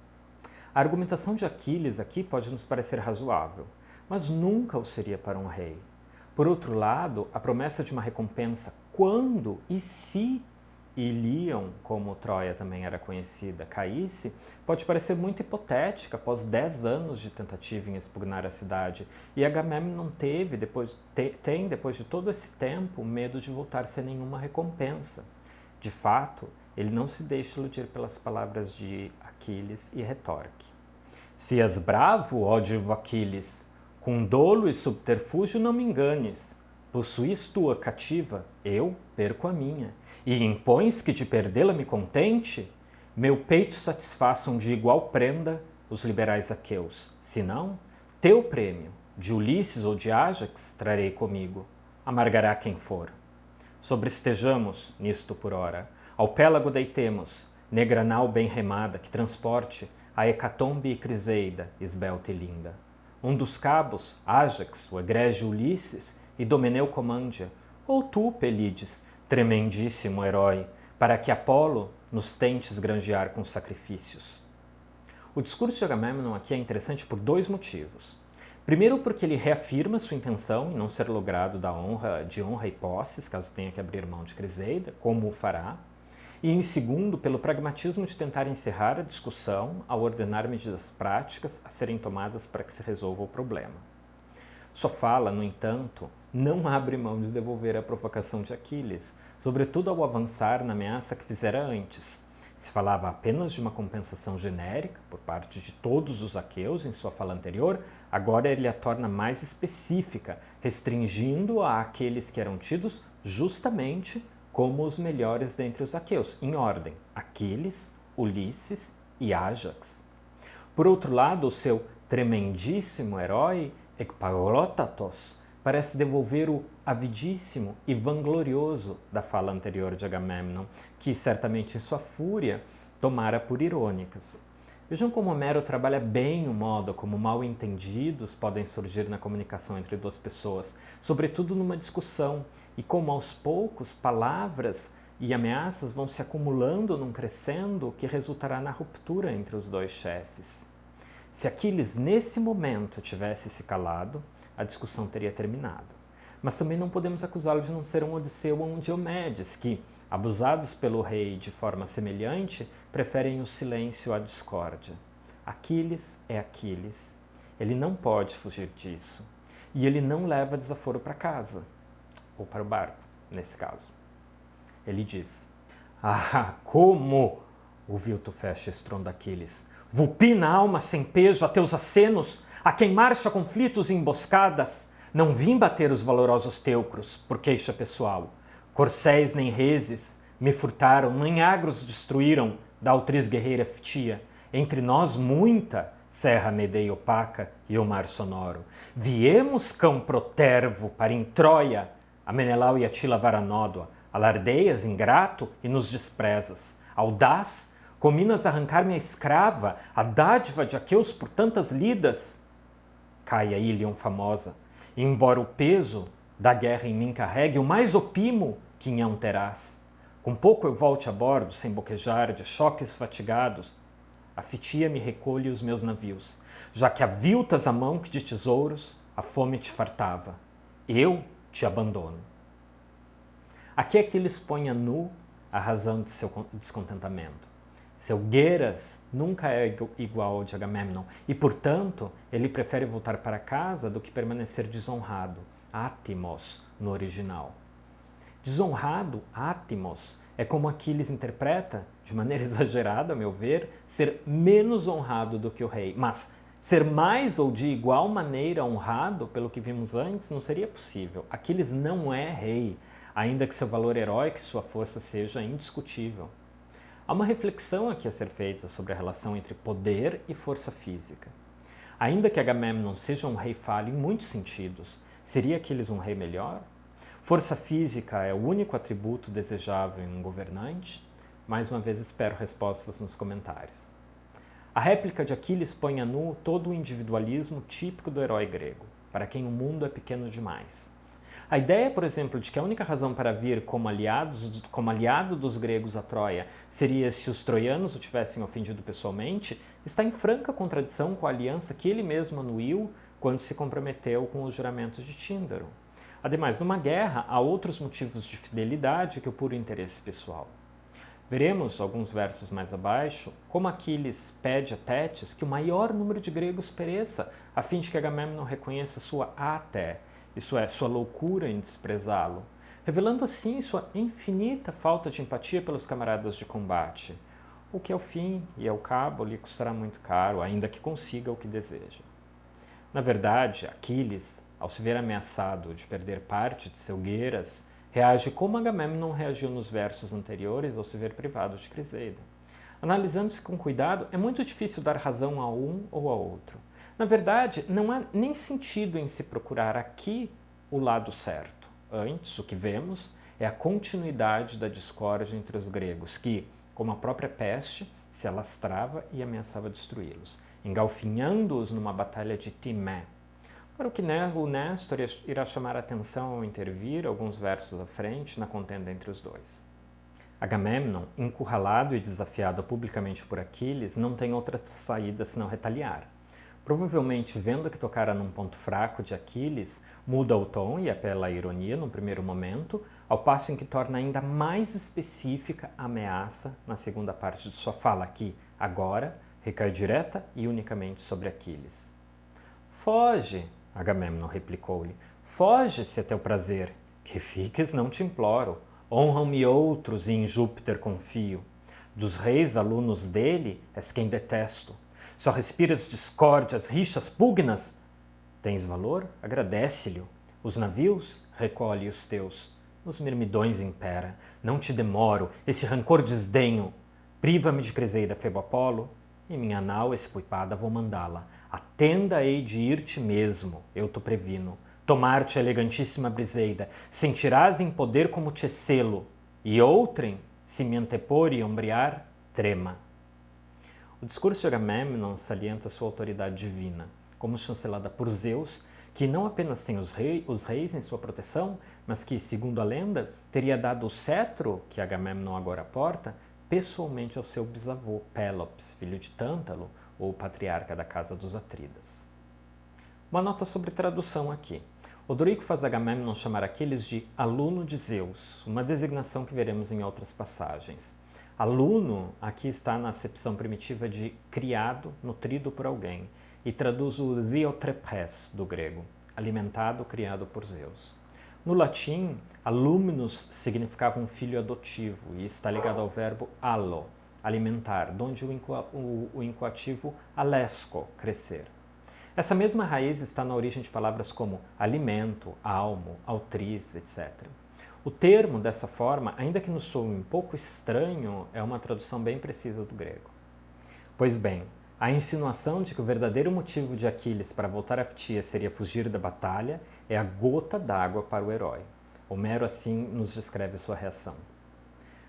A argumentação de Aquiles aqui pode nos parecer razoável, mas nunca o seria para um rei. Por outro lado, a promessa de uma recompensa quando e se Ilion, como Troia também era conhecida, caísse, pode parecer muito hipotética após 10 anos de tentativa em expugnar a cidade. E Agamemnon teve, depois, te, tem, depois de todo esse tempo, medo de voltar sem nenhuma recompensa. De fato, ele não se deixa iludir pelas palavras de Aquiles e retorque. Se és bravo, ó divo Aquiles, com dolo e subterfúgio não me enganes. Possuís tua cativa, eu perco a minha. E impões que de perdê-la me contente? Meu peito satisfaçam de igual prenda os liberais aqueus. Se não, teu prêmio, de Ulisses ou de Ájax, trarei comigo. Amargará quem for. Sobrestejamos nisto por hora ao pélago deitemos, negranal bem remada, que transporte a hecatombe e criseida, esbelta e linda. Um dos cabos, Ájax, o egrégio Ulisses, e Domeneu comândia, ou tu, Pelides, tremendíssimo herói, para que Apolo nos tentes granjear com sacrifícios. O discurso de Agamemnon aqui é interessante por dois motivos. Primeiro, porque ele reafirma sua intenção em não ser logrado da honra, de honra e posses, caso tenha que abrir mão de Criseida, como o fará e, em segundo, pelo pragmatismo de tentar encerrar a discussão ao ordenar medidas práticas a serem tomadas para que se resolva o problema. Sua fala, no entanto, não abre mão de devolver a provocação de Aquiles, sobretudo ao avançar na ameaça que fizera antes. Se falava apenas de uma compensação genérica por parte de todos os aqueus em sua fala anterior, agora ele a torna mais específica, restringindo-a àqueles que eram tidos justamente como os melhores dentre os aqueus, em ordem: Aquiles, Ulisses e Ajax. Por outro lado, o seu tremendíssimo herói, Ecpaglotatos, parece devolver o avidíssimo e vanglorioso da fala anterior de Agamemnon, que certamente em sua fúria tomara por irônicas. Vejam como Homero trabalha bem o modo como mal entendidos podem surgir na comunicação entre duas pessoas, sobretudo numa discussão, e como aos poucos palavras e ameaças vão se acumulando num crescendo que resultará na ruptura entre os dois chefes. Se Aquiles nesse momento tivesse se calado, a discussão teria terminado. Mas também não podemos acusá-lo de não ser um Odisseu ou um Diomedes, que, abusados pelo rei de forma semelhante, preferem o silêncio à discórdia. Aquiles é Aquiles. Ele não pode fugir disso. E ele não leva desaforo para casa, ou para o barco, nesse caso. Ele diz: Ah, como! ouviu Tufeste estrondo Aquiles. Vulpina alma sem pejo a teus acenos, a quem marcha conflitos e emboscadas, não vim bater os valorosos teucros por queixa pessoal. Corcéis nem reses me furtaram, nem agros destruíram da altriz guerreira Ftia. Entre nós muita serra medeia opaca e o mar sonoro. Viemos cão protervo para em Troia, a Menelau e Atila varanódoa, alardeias ingrato e nos desprezas. Audaz, cominas arrancar minha escrava, a dádiva de Aqueus por tantas lidas. Caia Ilion famosa, embora o peso da guerra em mim carregue o mais opimo que nhão terás. Com pouco eu volte a bordo, sem boquejar, de choques fatigados, a fitia me recolhe os meus navios, já que aviltas a mão que de tesouros a fome te fartava. Eu te abandono. Aqui Aquiles põe a nu a razão de seu descontentamento. Seu Gueiras nunca é igual ao de Agamemnon e, portanto, ele prefere voltar para casa do que permanecer desonrado, átimos no original. Desonrado, átimos, é como Aquiles interpreta, de maneira *laughs* exagerada, a meu ver, ser menos honrado do que o rei. Mas ser mais ou de igual maneira honrado, pelo que vimos antes, não seria possível. Aquiles não é rei, ainda que seu valor heróico e sua força seja indiscutível. Há uma reflexão aqui a ser feita sobre a relação entre poder e força física. Ainda que Agamemnon seja um rei falho em muitos sentidos, seria Aquiles um rei melhor? Força física é o único atributo desejável em um governante? Mais uma vez espero respostas nos comentários. A réplica de Aquiles põe a nu todo o individualismo típico do herói grego, para quem o mundo é pequeno demais. A ideia, por exemplo, de que a única razão para vir como, aliados, como aliado dos gregos a Troia seria se os troianos o tivessem ofendido pessoalmente, está em franca contradição com a aliança que ele mesmo anuiu quando se comprometeu com os juramentos de Tíndaro. Ademais, numa guerra, há outros motivos de fidelidade que o puro interesse pessoal. Veremos, alguns versos mais abaixo, como Aquiles pede a Tétis que o maior número de gregos pereça, a fim de que Agamemnon reconheça sua até, isso é, sua loucura em desprezá-lo, revelando assim sua infinita falta de empatia pelos camaradas de combate, o que ao fim e ao cabo lhe custará muito caro, ainda que consiga o que deseja. Na verdade, Aquiles, ao se ver ameaçado de perder parte de seu Gueiras, reage como Agamemnon reagiu nos versos anteriores ao se ver privado de Criseida. Analisando-se com cuidado, é muito difícil dar razão a um ou a outro. Na verdade, não há nem sentido em se procurar aqui o lado certo. Antes, o que vemos é a continuidade da discórdia entre os gregos, que, como a própria peste, se alastrava e ameaçava destruí-los, engalfinhando-os numa batalha de Timé. Para o que o Néstor irá chamar a atenção ao intervir, alguns versos à frente, na contenda entre os dois. Agamemnon, encurralado e desafiado publicamente por Aquiles, não tem outra saída senão retaliar. Provavelmente, vendo que tocara num ponto fraco de Aquiles, muda o tom e apela à ironia no primeiro momento, ao passo em que torna ainda mais específica a ameaça na segunda parte de sua fala, que, agora, recai direta e unicamente sobre Aquiles. Foge, Agamemnon replicou-lhe, foge se é teu prazer, que fiques não te imploro, honram-me outros e em Júpiter confio. Dos reis alunos dele és quem detesto, só respiras discórdias, rixas, pugnas. Tens valor? Agradece-lhe. Os navios? Recolhe os teus. Os mirmidões impera. Não te demoro, esse rancor desdenho. Priva-me de Creseida Febo Apolo, e minha nau espuipada vou mandá-la. A tenda hei de ir-te mesmo, eu te previno. Tomar-te elegantíssima briseida, sentirás em poder como te selo, e outrem, se me antepor e ombrear, trema. O discurso de Agamemnon salienta sua autoridade divina, como chancelada por Zeus, que não apenas tem os, rei, os reis em sua proteção, mas que, segundo a lenda, teria dado o cetro que Agamemnon agora porta pessoalmente ao seu bisavô Pélops, filho de Tântalo, ou patriarca da casa dos Atridas. Uma nota sobre tradução aqui. Odorico faz Agamemnon chamar aqueles de aluno de Zeus, uma designação que veremos em outras passagens. Aluno aqui está na acepção primitiva de criado, nutrido por alguém, e traduz o diotrepes do grego, alimentado, criado por Zeus. No latim, alumnus significava um filho adotivo e está ligado ao verbo allo, alimentar, donde o, incoativo alesco, crescer. Essa mesma raiz está na origem de palavras como alimento, almo, autriz, etc. O termo, dessa forma, ainda que nos soe um pouco estranho, é uma tradução bem precisa do grego. Pois bem, a insinuação de que o verdadeiro motivo de Aquiles para voltar a Ftia seria fugir da batalha é a gota d'água para o herói. Homero assim nos descreve sua reação.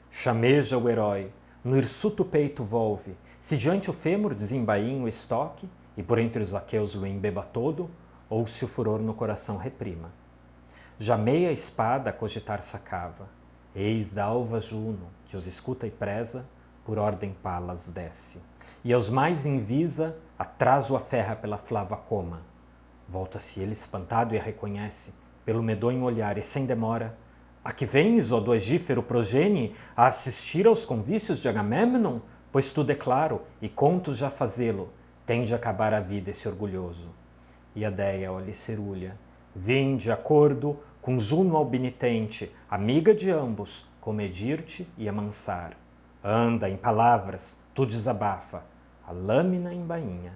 Chameja o herói, no hirsuto peito volve, se diante o fêmur desembainha o estoque, e por entre os aqueus o embeba todo, ou se o furor no coração reprima já meia espada a cogitar sacava. Eis da alva Juno, que os escuta e preza, por ordem Palas desce, e aos mais invisa, atrás o aferra pela flava coma. Volta-se ele espantado e a reconhece, pelo medonho olhar, e sem demora, a que vens, ó do Egífero progene, a assistir aos convícios de Agamemnon? Pois tudo é claro, e conto já fazê-lo, tem de acabar a vida esse orgulhoso. E a Deia olha cerulha, vem de acordo com Juno albinitente, amiga de ambos, comedir-te e amansar. Anda, em palavras, tu desabafa, a lâmina em bainha.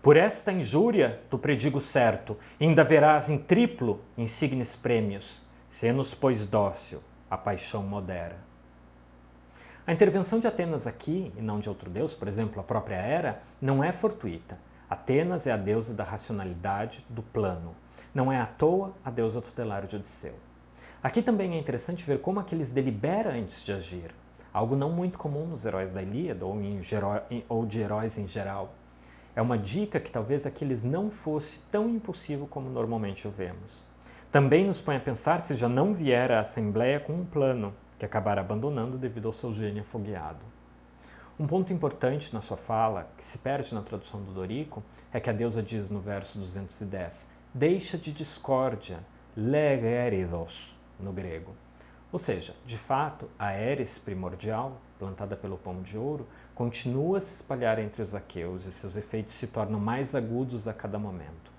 Por esta injúria, tu predigo certo, ainda verás em triplo insignes prêmios, se-nos, pois, dócil, a paixão modera. A intervenção de Atenas aqui, e não de outro deus, por exemplo, a própria Hera, não é fortuita. Atenas é a deusa da racionalidade, do plano. Não é à toa a deusa tutelar de Odisseu. Aqui também é interessante ver como aqueles delibera antes de agir, algo não muito comum nos heróis da Ilíada ou, ou de heróis em geral. É uma dica que talvez aqueles não fosse tão impulsivo como normalmente o vemos. Também nos põe a pensar se já não vier a Assembleia com um plano, que acabará abandonando devido ao seu gênio afogueado. Um ponto importante na sua fala, que se perde na tradução do Dorico, é que a deusa diz no verso 210, deixa de discórdia, legeridos, no grego. Ou seja, de fato, a Eris primordial, plantada pelo pão de ouro, continua a se espalhar entre os aqueus e seus efeitos se tornam mais agudos a cada momento.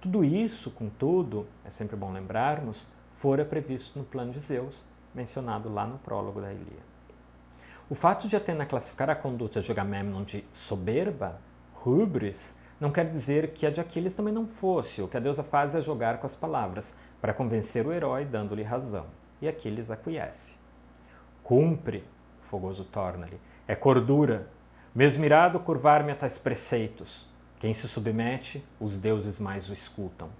Tudo isso, contudo, é sempre bom lembrarmos, fora previsto no plano de Zeus, mencionado lá no prólogo da Ilíada. O fato de Atena classificar a conduta de Agamemnon de soberba, hubris, não quer dizer que a de Aquiles também não fosse. O que a deusa faz é jogar com as palavras, para convencer o herói dando-lhe razão. E Aquiles aquiesce. Cumpre, fogoso torna-lhe, é cordura. Mesmo irado curvar-me a tais preceitos. Quem se submete, os deuses mais o escutam.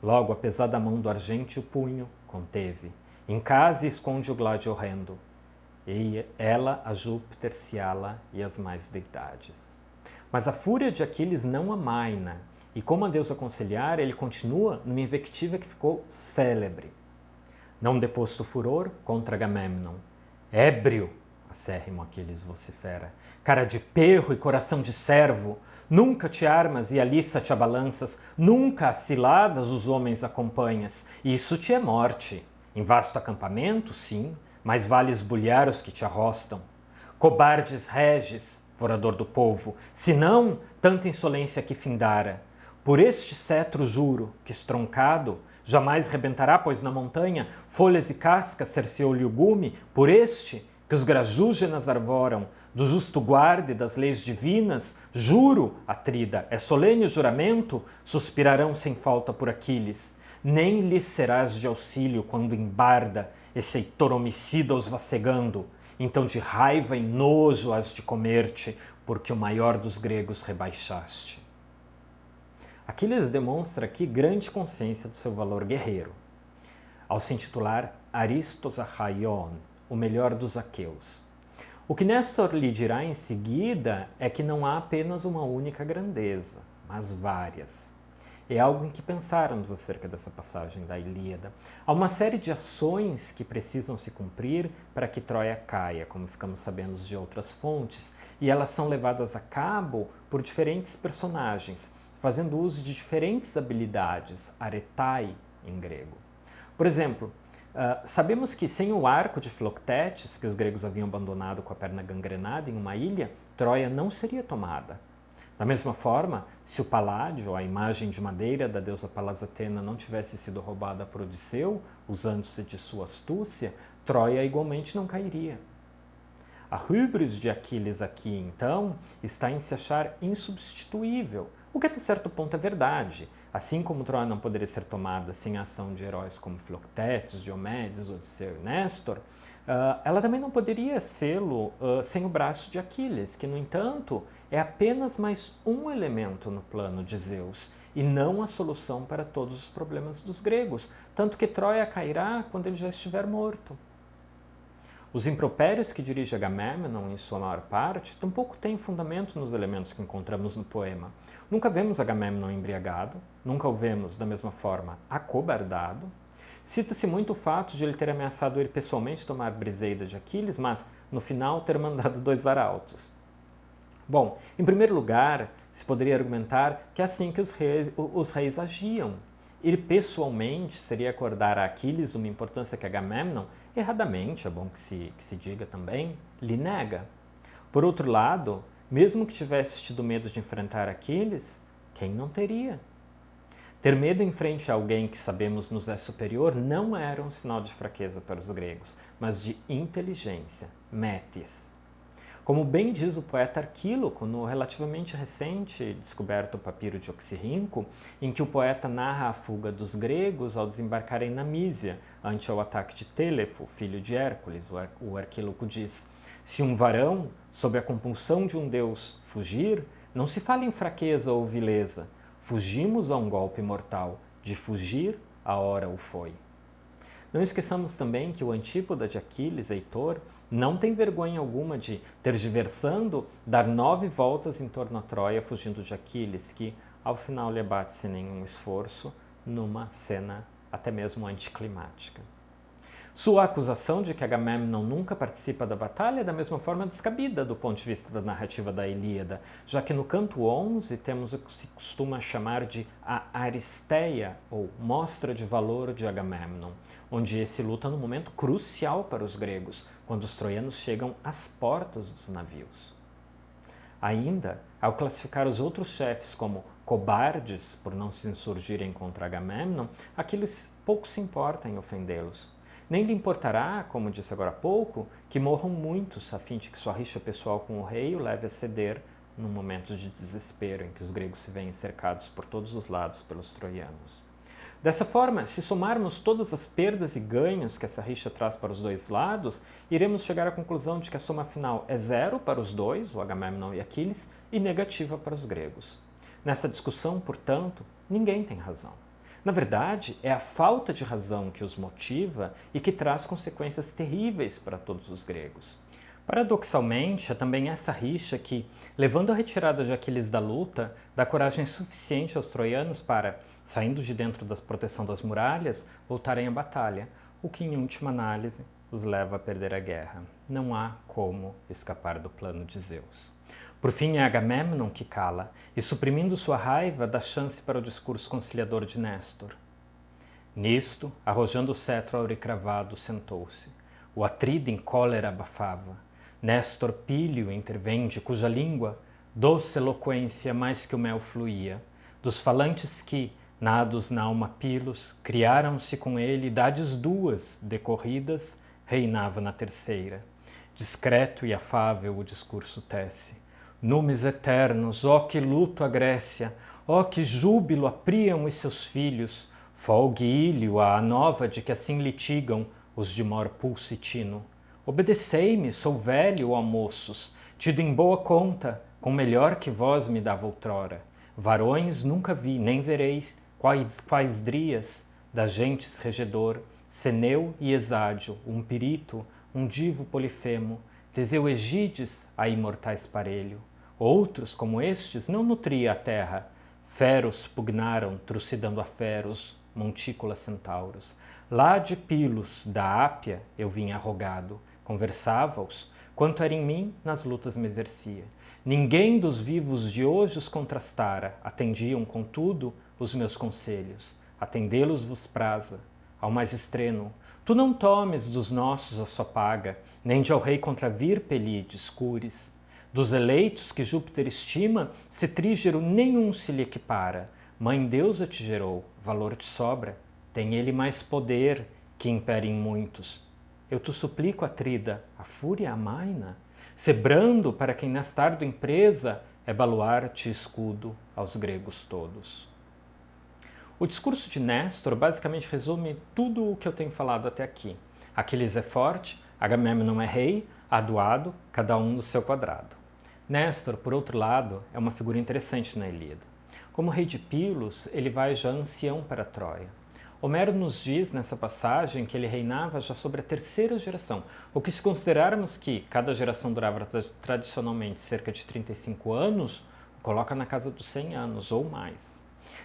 Logo, a pesada mão do argente o punho conteve. Em casa esconde o glade horrendo e ela a Júpiter, Ciala e as mais deidades. Mas a fúria de Aquiles não amaina, e como a Deus aconselhar, ele continua numa invectiva que ficou célebre. Não deposto furor contra Agamemnon, ébrio, acérrimo Aquiles vocifera, cara de perro e coração de servo, nunca te armas e a lista te abalanças, nunca ciladas os homens acompanhas, isso te é morte. Em vasto acampamento, sim, mais vale esbulhar os que te arrostam. Cobardes reges, vorador do povo, senão tanta insolência que findara. Por este cetro juro, que estroncado, jamais rebentará, pois na montanha folhas e cascas cerceou-lhe o gume, por este, que os grajúgenas arvoram, do justo guarde das leis divinas, juro, Atrida, é solene o juramento, suspirarão sem falta por Aquiles, nem lhes serás de auxílio quando embarda esse heitor homicida os vacegando, então de raiva e nojo has de comer-te, porque o maior dos gregos rebaixaste. Aquiles demonstra aqui grande consciência do seu valor guerreiro, ao se intitular Aristos Achaion, o melhor dos aqueus. O que Néstor lhe dirá em seguida é que não há apenas uma única grandeza, mas várias é algo em que pensarmos acerca dessa passagem da Ilíada. Há uma série de ações que precisam se cumprir para que Troia caia, como ficamos sabendo de outras fontes, e elas são levadas a cabo por diferentes personagens, fazendo uso de diferentes habilidades, aretai em grego. Por exemplo, Uh, sabemos que sem o arco de Philoctetes, que os gregos haviam abandonado com a perna gangrenada em uma ilha, Troia não seria tomada. Da mesma forma, se o paládio, a imagem de madeira da deusa Palas Atena, não tivesse sido roubada por Odisseu, usando-se de sua astúcia, Troia igualmente não cairia. A hubris de Aquiles aqui, então, está em se achar insubstituível, o que até certo ponto é verdade. Assim como Troia não poderia ser tomada sem a ação de heróis como Filoctetes, Diomedes, Odisseu e Néstor, uh, ela também não poderia sê-lo uh, sem o braço de Aquiles, que, no entanto, é apenas mais um elemento no plano de Zeus e não a solução para todos os problemas dos gregos, tanto que Troia cairá quando ele já estiver morto. Os impropérios que dirige Agamemnon, em sua maior parte, tampouco têm fundamento nos elementos que encontramos no poema. Nunca vemos Agamemnon embriagado, nunca o vemos, da mesma forma, acobardado. Cita-se muito o fato de ele ter ameaçado ir pessoalmente tomar Briseida de Aquiles, mas no final ter mandado dois arautos. Bom, em primeiro lugar, se poderia argumentar que é assim que os reis, os reis agiam. Ir pessoalmente seria acordar a Aquiles uma importância que Agamemnon, erradamente, é bom que se, que se diga também, lhe nega. Por outro lado, mesmo que tivesse tido medo de enfrentar Aquiles, quem não teria? Ter medo em frente a alguém que sabemos nos é superior não era um sinal de fraqueza para os gregos, mas de inteligência, metis. Como bem diz o poeta Arquíloco no relativamente recente descoberto papiro de Oxirrinco, em que o poeta narra a fuga dos gregos ao desembarcarem na Mísia, ante o ataque de Telefo, filho de Hércules, o Arquíloco diz, se um varão, sob a compulsão de um deus, fugir, não se fala em fraqueza ou vileza, fugimos a um golpe mortal, de fugir a hora o foi. Não esqueçamos também que o antípoda de Aquiles, Heitor, não tem vergonha alguma de, tergiversando, dar nove voltas em torno a Troia fugindo de Aquiles, que ao final lhe abate sem nenhum esforço, numa cena até mesmo anticlimática. Sua acusação de que Agamemnon nunca participa da batalha é da mesma forma descabida do ponto de vista da narrativa da Ilíada, já que no canto 11 temos o que se costuma chamar de a Aristeia, ou Mostra de Valor de Agamemnon, onde esse luta num momento crucial para os gregos, quando os troianos chegam às portas dos navios. Ainda, ao classificar os outros chefes como cobardes por não se insurgirem contra Agamemnon, Aquiles pouco se importa em ofendê-los. Nem lhe importará, como disse agora há pouco, que morram muitos a fim de que sua rixa pessoal com o rei o leve a ceder num momento de desespero em que os gregos se veem cercados por todos os lados pelos troianos. Dessa forma, se somarmos todas as perdas e ganhos que essa rixa traz para os dois lados, iremos chegar à conclusão de que a soma final é zero para os dois, o Agamemnon e Aquiles, e negativa para os gregos. Nessa discussão, portanto, ninguém tem razão. Na verdade, é a falta de razão que os motiva e que traz consequências terríveis para todos os gregos. Paradoxalmente, é também essa rixa que, levando a retirada de Aquiles da luta, dá coragem suficiente aos troianos para, saindo de dentro da proteção das muralhas, voltarem à batalha, o que, em última análise, os leva a perder a guerra. Não há como escapar do plano de Zeus. Por fim, é Agamemnon que cala, e suprimindo sua raiva, dá chance para o discurso conciliador de Néstor. Nisto, arrojando o cetro auricravado, sentou-se. O atrida em cólera abafava. Néstor Pílio intervém, de cuja língua, doce eloquência mais que o mel fluía, dos falantes que, nados na alma pilos, criaram-se com ele idades duas decorridas, reinava na terceira. Discreto e afável o discurso tece Numes eternos, ó que luto a Grécia, ó que júbilo a Príamo e seus filhos, folgue Ílio a nova de que assim litigam os de mor pulsitino. Obedecei-me, sou velho, ó moços, tido em boa conta, com melhor que vós me dava outrora. Varões nunca vi, nem vereis, quais, quais drias, das gentes regedor, Ceneu e Exádio, um pirito, um divo polifemo, Teseu Egides a imortais parelho. Outros, como estes, não nutria a terra. Feros pugnaram, trucidando a feros, montícolas centauros. Lá de Pilos, da Ápia, eu vinha arrogado. Conversava-os, quanto era em mim, nas lutas me exercia. Ninguém dos vivos de hoje os contrastara, atendiam, contudo, os meus conselhos. Atendê-los vos praza. Ao mais estreno, tu não tomes dos nossos a sua paga, nem de ao rei contra vir pelides, cures. Dos eleitos que Júpiter estima, cetrígero nenhum se lhe equipara. Mãe deusa te gerou, valor te sobra. Tem ele mais poder que impere em muitos. Eu te suplico, Atrida, a fúria amaina, sebrando para quem nesta árdua empresa é baluarte e escudo aos gregos todos. O discurso de Néstor basicamente resume tudo o que eu tenho falado até aqui. Aquiles é forte, Agamemnon é rei, aduado, cada um no seu quadrado. Néstor, por outro lado, é uma figura interessante na Ilíada. Como rei de Pilos, ele vai já ancião para Troia. Homero nos diz nessa passagem que ele reinava já sobre a terceira geração, o que se considerarmos que cada geração durava tradicionalmente cerca de 35 anos, coloca na casa dos 100 anos ou mais.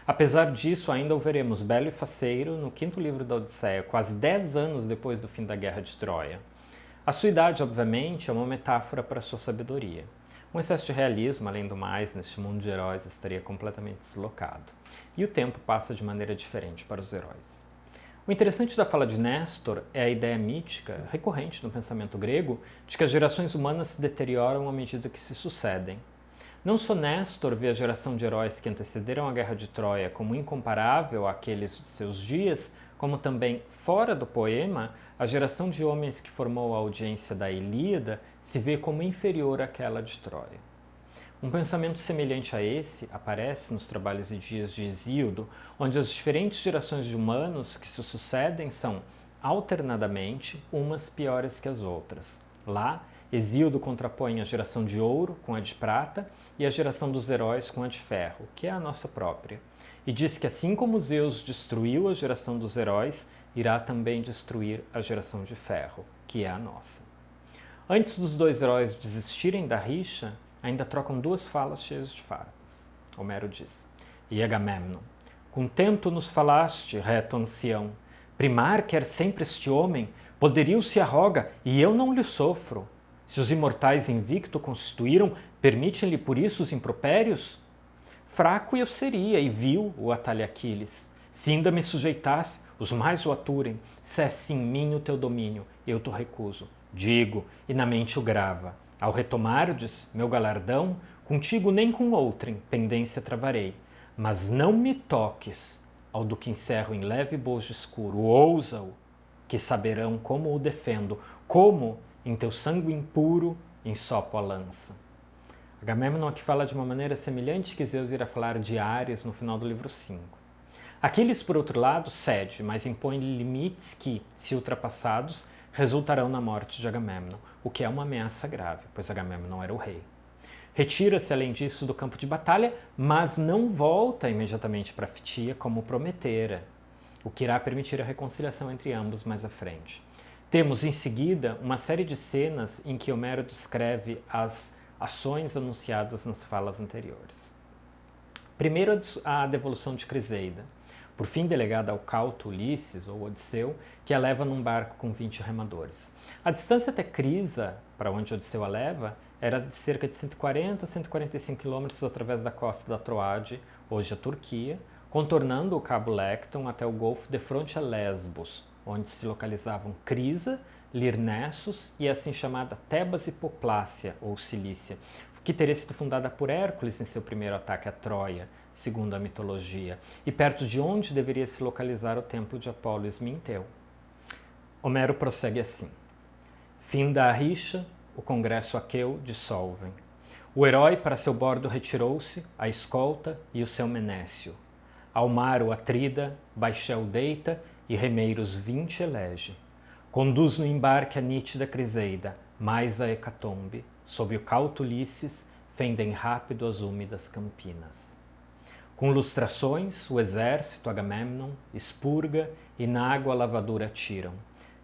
Apesar disso, ainda o veremos belo e faceiro no quinto livro da Odisseia, quase dez anos depois do fim da Guerra de Troia. A sua idade, obviamente, é uma metáfora para sua sabedoria. Um excesso de realismo, além do mais, neste mundo de heróis estaria completamente deslocado. E o tempo passa de maneira diferente para os heróis. O interessante da fala de Nestor é a ideia mítica, recorrente no pensamento grego, de que as gerações humanas se deterioram à medida que se sucedem. Não só Néstor vê a geração de heróis que antecederam a Guerra de Troia como incomparável àqueles de seus dias, como também, fora do poema, a geração de homens que formou a audiência da Ilíada se vê como inferior àquela de Troia. Um pensamento semelhante a esse aparece nos trabalhos e dias de Hesíodo, onde as diferentes gerações de humanos que se sucedem são, alternadamente, umas piores que as outras. Lá, Hesíodo contrapõe a geração de ouro com a de prata e a geração dos heróis com a de ferro, que é a nossa própria. E diz que assim como Zeus destruiu a geração dos heróis, irá também destruir a geração de ferro, que é a nossa. Antes dos dois heróis desistirem da rixa, ainda trocam duas falas cheias de farpas. Homero diz: E Agamemnon, contento nos falaste, reto ancião, primar quer sempre este homem, poderio se arroga, e eu não lhe sofro. Se os imortais invicto constituíram, permitem-lhe por isso os impropérios? Fraco eu seria, e vil o atalha Aquiles. Se ainda me sujeitasse, os mais o aturem. Cesse em mim o teu domínio, eu te recuso. Digo, e na mente o grava. Ao retomardes meu galardão, contigo nem com outrem pendência travarei. Mas não me toques ao do que encerro em leve bojo escuro. Ousa-o, que saberão como o defendo, como em teu sangue impuro ensopo a lança. Agamemnon aqui fala de uma maneira semelhante que Zeus irá falar de Ares no final do livro 5. Aquiles, por outro lado, cede, mas impõe limites que, se ultrapassados, resultarão na morte de Agamemnon, o que é uma ameaça grave, pois Agamemnon era o rei. Retira-se, além disso, do campo de batalha, mas não volta imediatamente para Fitia como prometera, o que irá permitir a reconciliação entre ambos mais à frente. Temos em seguida uma série de cenas em que Homero descreve as ações anunciadas nas falas anteriores. Primeiro, a devolução de Criseida, por fim delegada ao cauto Ulisses, ou Odisseu, que a leva num barco com 20 remadores. A distância até Crisa, para onde Odisseu a leva, era de cerca de 140 a 145 quilômetros através da costa da Troade, hoje a Turquia, contornando o Cabo Lecton até o Golfo de fronte a Lesbos, onde se localizavam Crisa, Lirnessos e a assim chamada Tebas Hipoplácia, ou Cilícia, que teria sido fundada por Hércules em seu primeiro ataque a Troia, segundo a mitologia, e perto de onde deveria se localizar o templo de Apolo Esminteu. Homero prossegue assim. Fim da rixa, o congresso aqueu dissolvem. O herói para seu bordo retirou-se, a escolta e o seu menécio. Ao mar o Atrida, baixel deita e remeiros vinte elege. Conduz no embarque a nítida Criseida, mais a hecatombe, sob o cauto Ulisses, fendem rápido as úmidas campinas. Com lustrações, o exército Agamemnon expurga e na água a lavadura tiram.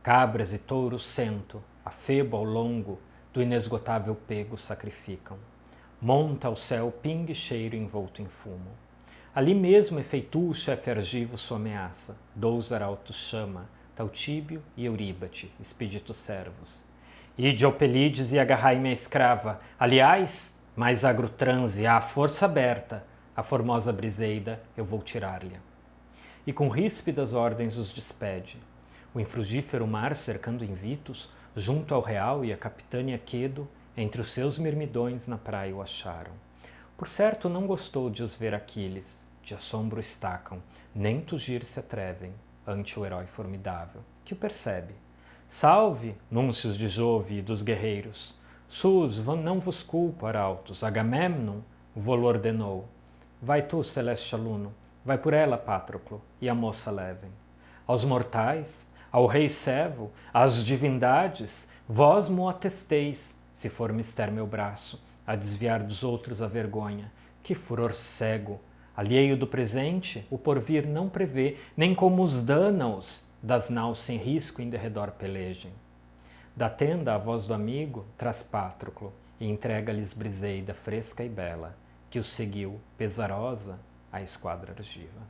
Cabras e touros cento, a febo ao longo, do inesgotável pego sacrificam. Monta ao céu pingue cheiro envolto em fumo. Ali mesmo efeitua o chefe argivo sua ameaça. Dous arautos chama, Tautíbio e Euríbate, expeditos servos. Ide ao Pelides e agarrai minha escrava. Aliás, mais agro transe, à força aberta, a formosa Briseida eu vou tirar-lhe. E com ríspidas ordens os despede. O infrugífero mar cercando Invitos, junto ao real e a capitânia Quedo, entre os seus mirmidões na praia o acharam. Por certo não gostou de os ver Aquiles, de assombro estacam, nem tugir se atrevem ante o herói formidável, que o percebe. Salve, núncios de Jove e dos guerreiros! Sus, não vos culpo, arautos, Agamemnon vô-lo ordenou. Vai tu, celeste aluno, vai por ela, Patroclo, e a moça levem. Aos mortais, ao rei Sevo, às divindades, vós mo atesteis, se for mister meu braço, a desviar dos outros a vergonha. Que furor cego! Alheio do presente, o porvir não prevê, nem como os dânaos das naus sem risco em derredor pelejem. Da tenda a voz do amigo, traz Patroclo, e entrega-lhes Briseida fresca e bela, que o seguiu, pesarosa, a esquadra argiva.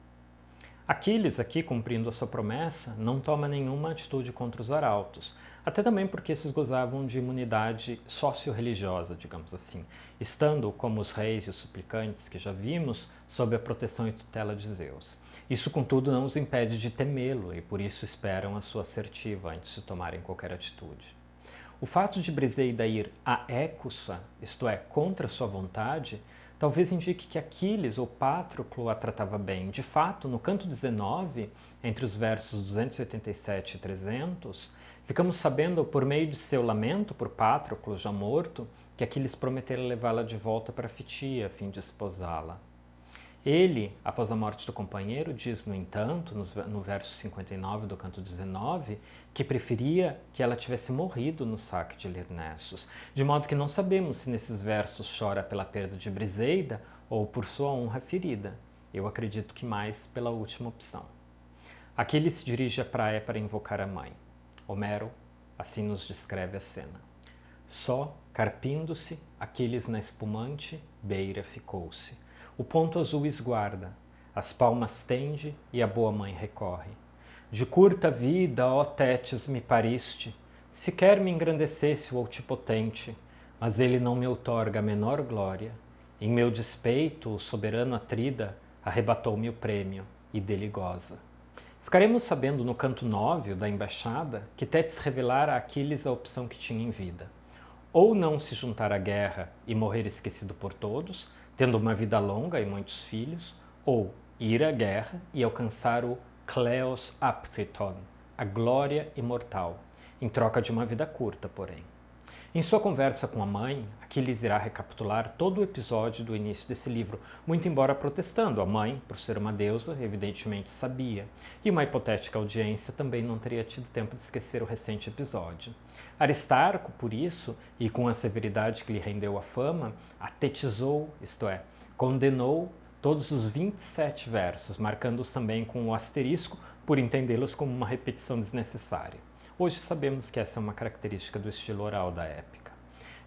Aquiles, aqui cumprindo a sua promessa, não toma nenhuma atitude contra os arautos, até também porque esses gozavam de imunidade socio-religiosa, digamos assim, estando, como os reis e os suplicantes que já vimos, sob a proteção e tutela de Zeus. Isso, contudo, não os impede de temê-lo e por isso esperam a sua assertiva antes de tomarem qualquer atitude. O fato de Briseida ir a Écusa, isto é, contra sua vontade, talvez indique que Aquiles ou Patroclo a tratava bem. De fato, no canto 19, entre os versos 287 e 300, ficamos sabendo, por meio de seu lamento por Patroclo já morto, que Aquiles prometera levá-la de volta para Fitia, a fim de esposá-la. Ele, após a morte do companheiro, diz, no entanto, no verso 59 do canto 19, que preferia que ela tivesse morrido no saque de Lirnessos, de modo que não sabemos se nesses versos chora pela perda de Briseida ou por sua honra ferida. Eu acredito que mais pela última opção. Aqui ele se dirige à praia para invocar a mãe. Homero assim nos descreve a cena. Só, carpindo-se, Aquiles na espumante beira ficou-se o ponto azul esguarda, as palmas tende e a boa mãe recorre. De curta vida, ó Tétis, me pariste, sequer me engrandecesse o altipotente, mas ele não me outorga a menor glória. Em meu despeito, o soberano Atrida arrebatou-me o prêmio e dele goza. Ficaremos sabendo no canto 9 da embaixada que Tétis revelara a Aquiles a opção que tinha em vida. Ou não se juntar à guerra e morrer esquecido por todos, tendo uma vida longa e muitos filhos, ou ir à guerra e alcançar o Kleos Apteton, a glória imortal, em troca de uma vida curta, porém. Em sua conversa com a mãe, Aquiles irá recapitular todo o episódio do início desse livro, muito embora protestando. A mãe, por ser uma deusa, evidentemente sabia, e uma hipotética audiência também não teria tido tempo de esquecer o recente episódio. Aristarco, por isso, e com a severidade que lhe rendeu a fama, atetizou, isto é, condenou todos os 27 versos, marcando-os também com o asterisco por entendê-los como uma repetição desnecessária. Hoje sabemos que essa é uma característica do estilo oral da épica.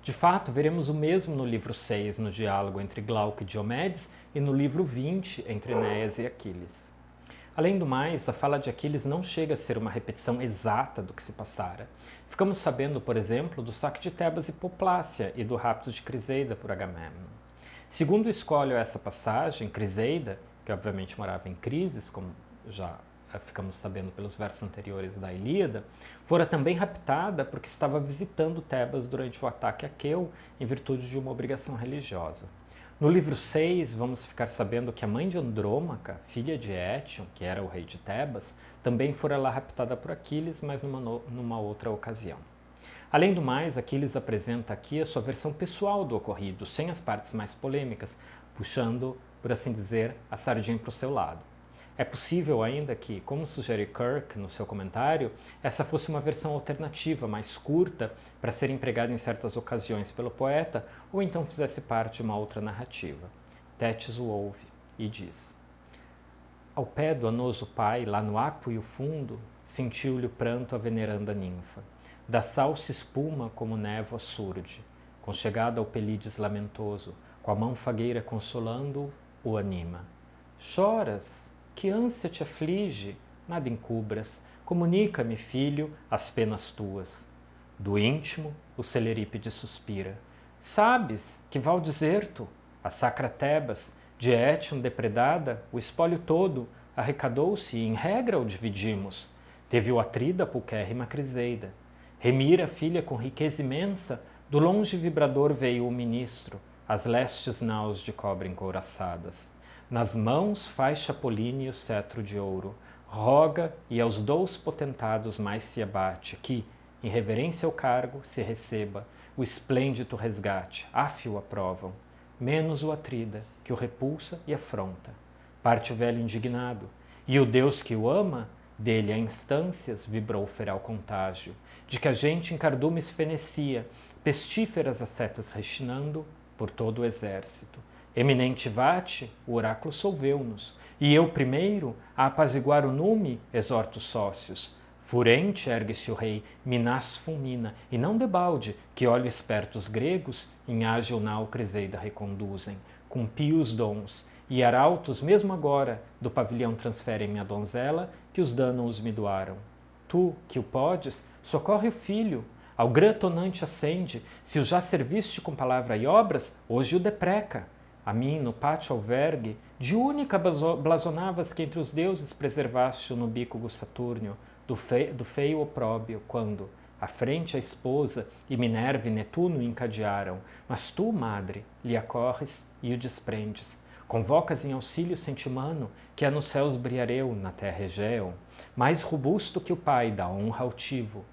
De fato, veremos o mesmo no livro 6, no diálogo entre Glauco e Diomedes, e no livro 20, entre Enéas e Aquiles. Além do mais, a fala de Aquiles não chega a ser uma repetição exata do que se passara. Ficamos sabendo, por exemplo, do saque de Tebas e Poplácia e do rapto de Criseida por Agamemnon. Segundo escolho essa passagem, Criseida, que obviamente morava em Crises, como já ficamos sabendo pelos versos anteriores da Ilíada, fora também raptada porque estava visitando Tebas durante o ataque a Queu em virtude de uma obrigação religiosa. No livro 6, vamos ficar sabendo que a mãe de Andrômaca, filha de Étion, que era o rei de Tebas, também fora lá raptada por Aquiles, mas numa, numa outra ocasião. Além do mais, Aquiles apresenta aqui a sua versão pessoal do ocorrido, sem as partes mais polêmicas, puxando, por assim dizer, a sardinha para o seu lado. É possível ainda que, como sugere Kirk no seu comentário, essa fosse uma versão alternativa, mais curta, para ser empregada em certas ocasiões pelo poeta, ou então fizesse parte de uma outra narrativa. Tétis o ouve e diz: Ao pé do anoso pai, lá no aquo e o fundo, sentiu-lhe o pranto a veneranda ninfa. Da sal se espuma como névoa surde, conchegada ao pelides lamentoso, com a mão fagueira consolando-o, o anima. Choras, que ânsia te aflige? Nada encubras. Comunica-me, filho, as penas tuas. Do íntimo, o Celerípede suspira. Sabes que val deserto, a sacra Tebas, de Étion depredada, o espólio todo arrecadou-se e em regra o dividimos. Teve o Atrida pulquérrima Criseida. Remira, filha, com riqueza imensa, do longe vibrador veio o ministro, as lestes naus de cobre encouraçadas. Nas mãos faz Chapoline o cetro de ouro, roga e aos dous potentados mais se abate, que, em reverência ao cargo, se receba o esplêndido resgate, afio aprovam, menos o atrida, que o repulsa e afronta. Parte o velho indignado, e o Deus que o ama, dele a instâncias vibrou feral contágio, de que a gente em cardumes fenecia, pestíferas as setas rechinando por todo o exército, Eminente Vate, o oráculo solveu-nos, e eu primeiro, a apaziguar o nume, exorto os sócios. Furente ergue-se o rei, Minas fulmina, e não debalde, que olhos espertos gregos, em ágil nau Criseida reconduzem, com pios dons, e arautos, mesmo agora, do pavilhão transferem minha donzela, que os danos me doaram. Tu, que o podes, socorre o filho, ao grã tonante acende, se o já serviste com palavra e obras, hoje o depreca. A mim, no pátio albergue, de única blasonavas que entre os deuses preservaste no bico Saturnio, do, feio, do feio opróbio, quando, à frente a esposa e Minerva e Netuno encadearam, mas tu, madre, lhe acorres e o desprendes. Convocas em auxílio sentimano, que é nos céus briareu, na terra Egeu, mais robusto que o pai da honra altivo.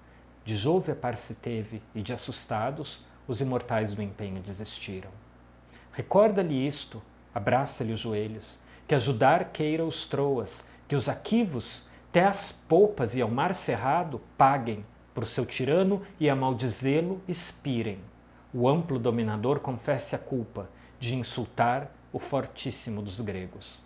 De Jove a par se teve, e de assustados, os imortais do empenho desistiram. Recorda-lhe isto, abraça-lhe os joelhos, que ajudar queira os troas, que os aquivos, até as polpas e ao mar cerrado, paguem, por seu tirano e a maldizê-lo expirem. O amplo dominador confesse a culpa de insultar o fortíssimo dos gregos.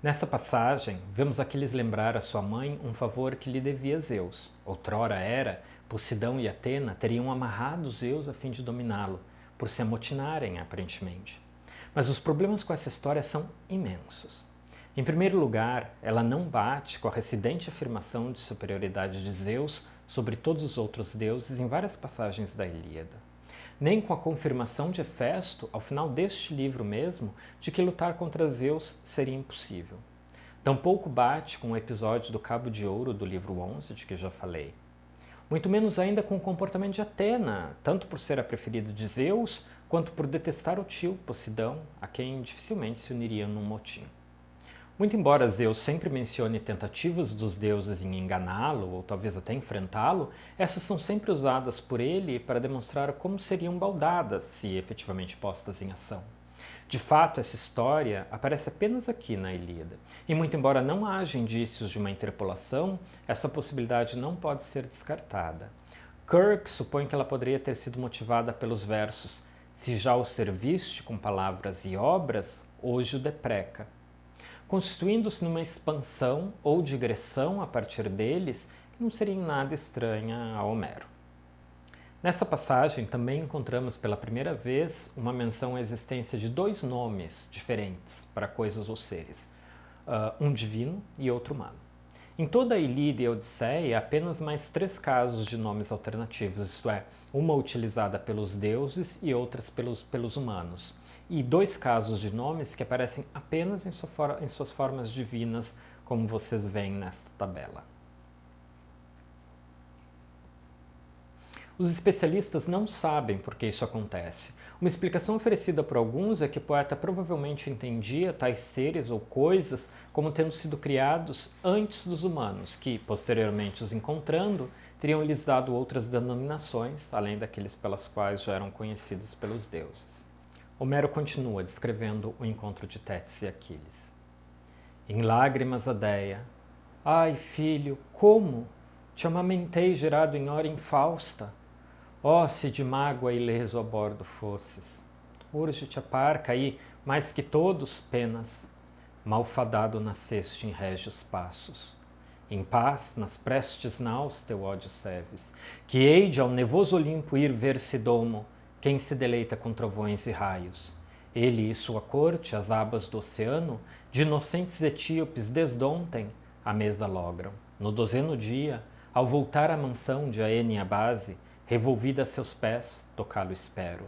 Nessa passagem, vemos Aquiles lembrar a sua mãe um favor que lhe devia Zeus. Outrora era, Posidão e Atena teriam amarrado Zeus a fim de dominá-lo, por se amotinarem, aparentemente. Mas os problemas com essa história são imensos. Em primeiro lugar, ela não bate com a recidente afirmação de superioridade de Zeus sobre todos os outros deuses em várias passagens da Ilíada, nem com a confirmação de Hefesto, ao final deste livro mesmo, de que lutar contra Zeus seria impossível. Tampouco bate com o episódio do Cabo de Ouro do livro 11, de que já falei. Muito menos ainda com o comportamento de Atena, tanto por ser a preferida de Zeus, quanto por detestar o tio Posidão, a quem dificilmente se uniria num motim. Muito embora Zeus sempre mencione tentativas dos deuses em enganá-lo ou talvez até enfrentá-lo, essas são sempre usadas por ele para demonstrar como seriam baldadas se efetivamente postas em ação. De fato, essa história aparece apenas aqui na Ilíada, e muito embora não haja indícios de uma interpolação, essa possibilidade não pode ser descartada. Kirk supõe que ela poderia ter sido motivada pelos versos Se já o serviste com palavras e obras, hoje o depreca, constituindo-se numa expansão ou digressão a partir deles que não seria nada estranha a Homero. Nessa passagem também encontramos pela primeira vez uma menção à existência de dois nomes diferentes para coisas ou seres, uh, um divino e outro humano. Em toda a Ilíada e a Odisseia, apenas mais três casos de nomes alternativos, isto é, uma utilizada pelos deuses e outras pelos, pelos humanos e dois casos de nomes que aparecem apenas em, sua em suas formas divinas, como vocês veem nesta tabela. Os especialistas não sabem por que isso acontece. Uma explicação oferecida por alguns é que o poeta provavelmente entendia tais seres ou coisas como tendo sido criados antes dos humanos, que, posteriormente os encontrando, teriam lhes dado outras denominações, além daqueles pelas quais já eram conhecidos pelos deuses. Homero continua descrevendo o encontro de Tétis e Aquiles. Em lágrimas a Deia, Ai, filho, como? Te amamentei gerado em hora infausta. Ó, oh, se de mágoa ileso a bordo fosses. Urge-te a parca e, mais que todos, penas. Malfadado nasceste em régios passos. Em paz, nas prestes naus teu ódio serves, que hei ao nevoso Olimpo ir ver-se domo, quem se deleita com trovões e raios? Ele e sua corte, as abas do oceano, de inocentes etíopes desde ontem, a mesa logram. No dozeno dia, ao voltar à mansão de Aene base, revolvida a seus pés, tocá-lo espero.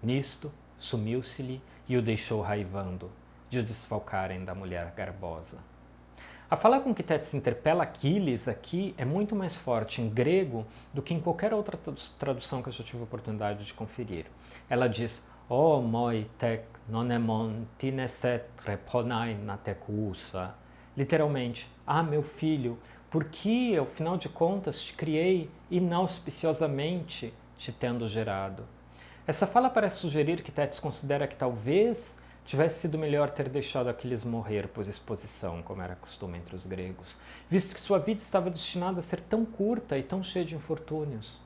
Nisto, sumiu-se-lhe e o deixou raivando, de o desfalcarem da mulher garbosa. A fala com que Tétis interpela Aquiles aqui é muito mais forte em grego do que em qualquer outra tradução que eu já tive a oportunidade de conferir. Ela diz, O oh, moi tek nonemon tineset reponai na tekusa. Literalmente, ah, meu filho, por que, ao final de contas, te criei inauspiciosamente te tendo gerado? Essa fala parece sugerir que Tétis considera que talvez Tivesse sido melhor ter deixado Aquiles morrer por exposição, como era costume entre os gregos, visto que sua vida estava destinada a ser tão curta e tão cheia de infortúnios.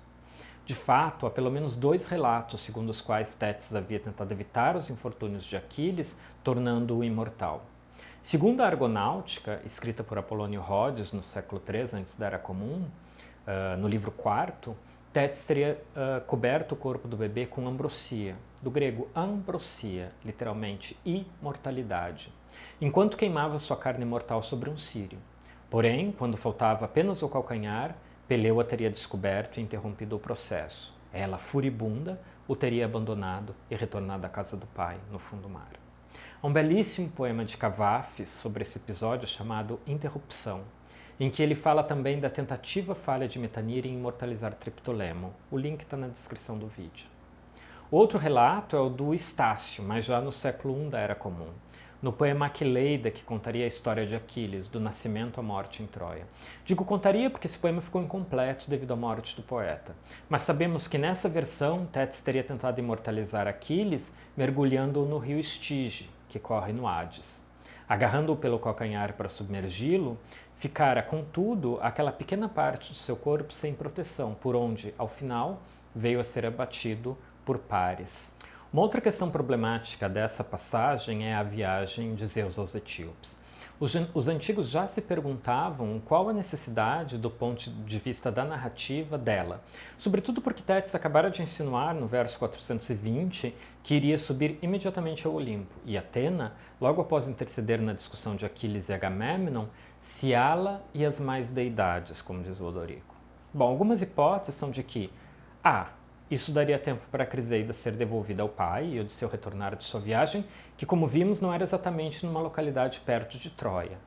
De fato, há pelo menos dois relatos segundo os quais Tétis havia tentado evitar os infortúnios de Aquiles, tornando-o imortal. Segundo a Argonáutica, escrita por Apolônio Rhodes no século III a.C., uh, no livro IV, Tétis teria uh, coberto o corpo do bebê com ambrosia, do grego ambrosia, literalmente imortalidade, enquanto queimava sua carne mortal sobre um círio. Porém, quando faltava apenas o calcanhar, Peleu a teria descoberto e interrompido o processo. Ela, furibunda, o teria abandonado e retornado à casa do pai, no fundo do mar. Há um belíssimo poema de Cavafis sobre esse episódio chamado Interrupção, em que ele fala também da tentativa falha de Metanir em imortalizar Triptolemo. O link está na descrição do vídeo. Outro relato é o do Estácio, mas já no século I da Era Comum, no poema Aquileida, que contaria a história de Aquiles, do nascimento à morte em Troia. Digo contaria porque esse poema ficou incompleto devido à morte do poeta. Mas sabemos que nessa versão, Tétis teria tentado imortalizar Aquiles mergulhando-o no rio Estige, que corre no Hades. Agarrando-o pelo calcanhar para submergi-lo, ficara, contudo, aquela pequena parte do seu corpo sem proteção, por onde, ao final, veio a ser abatido por Pares. Uma outra questão problemática dessa passagem é a viagem de Zeus aos etíopes. Os, os, antigos já se perguntavam qual a necessidade do ponto de vista da narrativa dela, sobretudo porque Tétis acabara de insinuar no verso 420 que iria subir imediatamente ao Olimpo, e Atena, logo após interceder na discussão de Aquiles e Agamemnon, se ala e as mais deidades, como diz o Odorico. Bom, algumas hipóteses são de que A. Isso daria tempo para a Criseida ser devolvida ao pai e o de seu retornar de sua viagem, que como vimos não era exatamente numa localidade perto de Troia.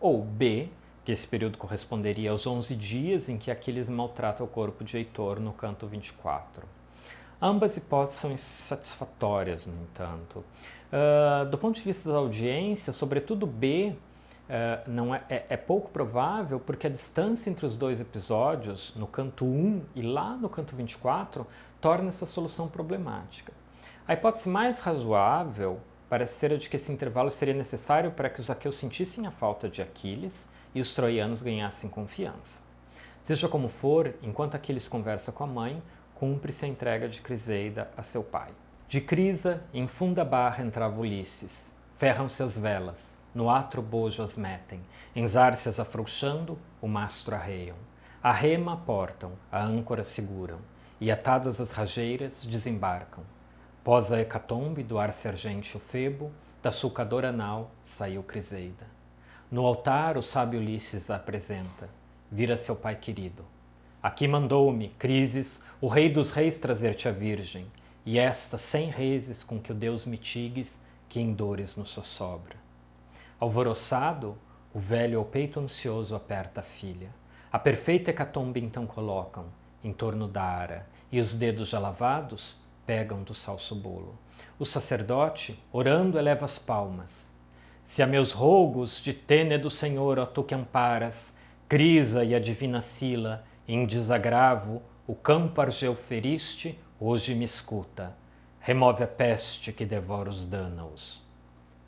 Ou B, que esse período corresponderia aos 11 dias em que Aquiles maltrata o corpo de Heitor no canto 24. Ambas hipóteses são insatisfatórias, no entanto. Uh, do ponto de vista da audiência, sobretudo B, uh, não é, é, é, pouco provável porque a distância entre os dois episódios, no canto 1 e lá no canto 24, torna essa solução problemática. A hipótese mais razoável parece ser a de que esse intervalo seria necessário para que os aqueus sentissem a falta de Aquiles e os troianos ganhassem confiança. Seja como for, enquanto Aquiles conversa com a mãe, cumpre-se a entrega de Criseida a seu pai. De Crisa, em funda barra entrava Ulisses. Ferram-se as velas, no atro bojo as metem, em zárcias afrouxando, o mastro arreiam. A rema aportam, a âncora seguram, e atadas as rajeiras desembarcam. Pós a hecatombe do ar sergente o febo, da sulcadora nau saiu Criseida. No altar o sábio Ulisses a apresenta, vira seu pai querido. Aqui mandou-me, Crises, o rei dos reis trazer-te a virgem, e esta cem rezes com que o Deus mitigues, que em dores nos sossobra. Alvoroçado, o velho ao peito ansioso aperta a filha. A perfeita hecatombe então colocam, em torno da ara, e os dedos já lavados pegam do salso bolo. O sacerdote, orando, eleva as palmas. Se a meus rogos de têne do Senhor, ó tu que amparas, Crisa e a divina Sila, em desagravo, o campo argeu feriste, hoje me escuta. Remove a peste que devora os dânaos.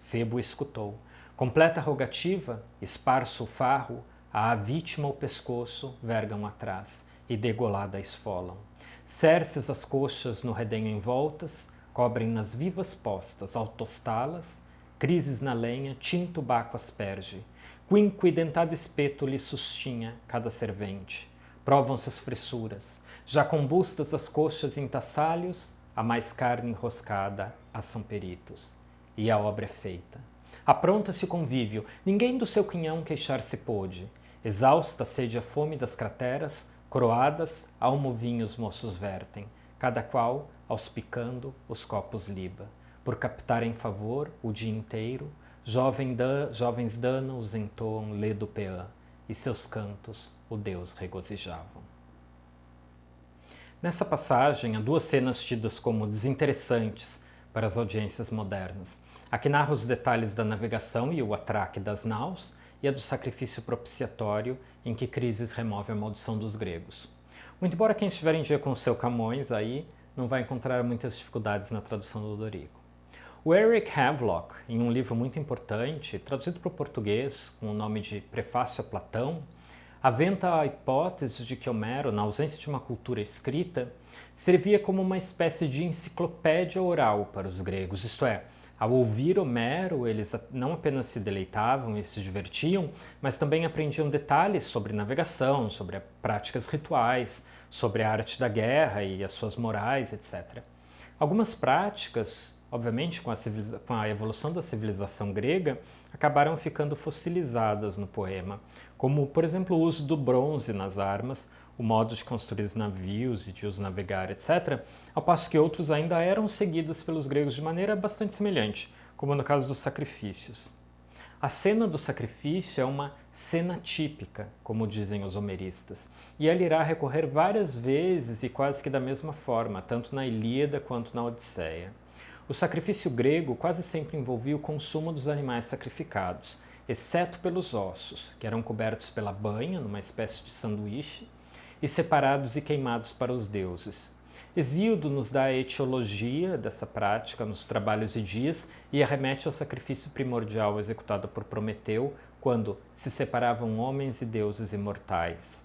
Febo escutou. Completa rogativa, esparso o farro, a vítima o pescoço, vergam atrás e degolada esfolam. Cerces as coxas no redenho envoltas, cobrem nas vivas postas, ao tostá-las, crises na lenha, tinto baco asperge, quinco e dentado espeto lhe sustinha cada servente. Provam-se as fressuras, já combustas as coxas em tassalhos, a mais carne enroscada a são peritos. E a obra é feita. Apronta-se o convívio, ninguém do seu quinhão queixar-se pôde. Exausta sede a fome das crateras, Coroadas, almovinhos moços vertem, cada qual, auspicando, os copos liba, por captar em favor, o dia inteiro, jovem dan, jovens danos entoam lê do peã, e seus cantos o Deus regozijavam. Nessa passagem, há duas cenas tidas como desinteressantes para as audiências modernas. A que narra os detalhes da navegação e o atraque das naus, e a do sacrifício propiciatório, em que Crises remove a maldição dos gregos. Muito embora quem estiver em dia com o seu Camões aí não vai encontrar muitas dificuldades na tradução do Dorico. O Eric Havelock, em um livro muito importante, traduzido para o português com o nome de Prefácio a Platão, aventa a hipótese de que Homero, na ausência de uma cultura escrita, servia como uma espécie de enciclopédia oral para os gregos, isto é, Ao ouvir Homero, eles não apenas se deleitavam e se divertiam, mas também aprendiam detalhes sobre navegação, sobre práticas rituais, sobre a arte da guerra e as suas morais, etc. Algumas práticas, obviamente com a, com a evolução da civilização grega, acabaram ficando fossilizadas no poema, como, por exemplo, o uso do bronze nas armas, o modo de construir navios e de os navegar, etc., ao passo que outros ainda eram seguidos pelos gregos de maneira bastante semelhante, como no caso dos sacrifícios. A cena do sacrifício é uma cena típica, como dizem os homeristas, e ela irá recorrer várias vezes e quase que da mesma forma, tanto na Ilíada quanto na Odisseia. O sacrifício grego quase sempre envolvia o consumo dos animais sacrificados, exceto pelos ossos, que eram cobertos pela banha, numa espécie de sanduíche, e separados e queimados para os deuses. Hesíodo nos dá a etiologia dessa prática nos Trabalhos e Dias e arremete ao sacrifício primordial executado por Prometeu quando se separavam homens e deuses imortais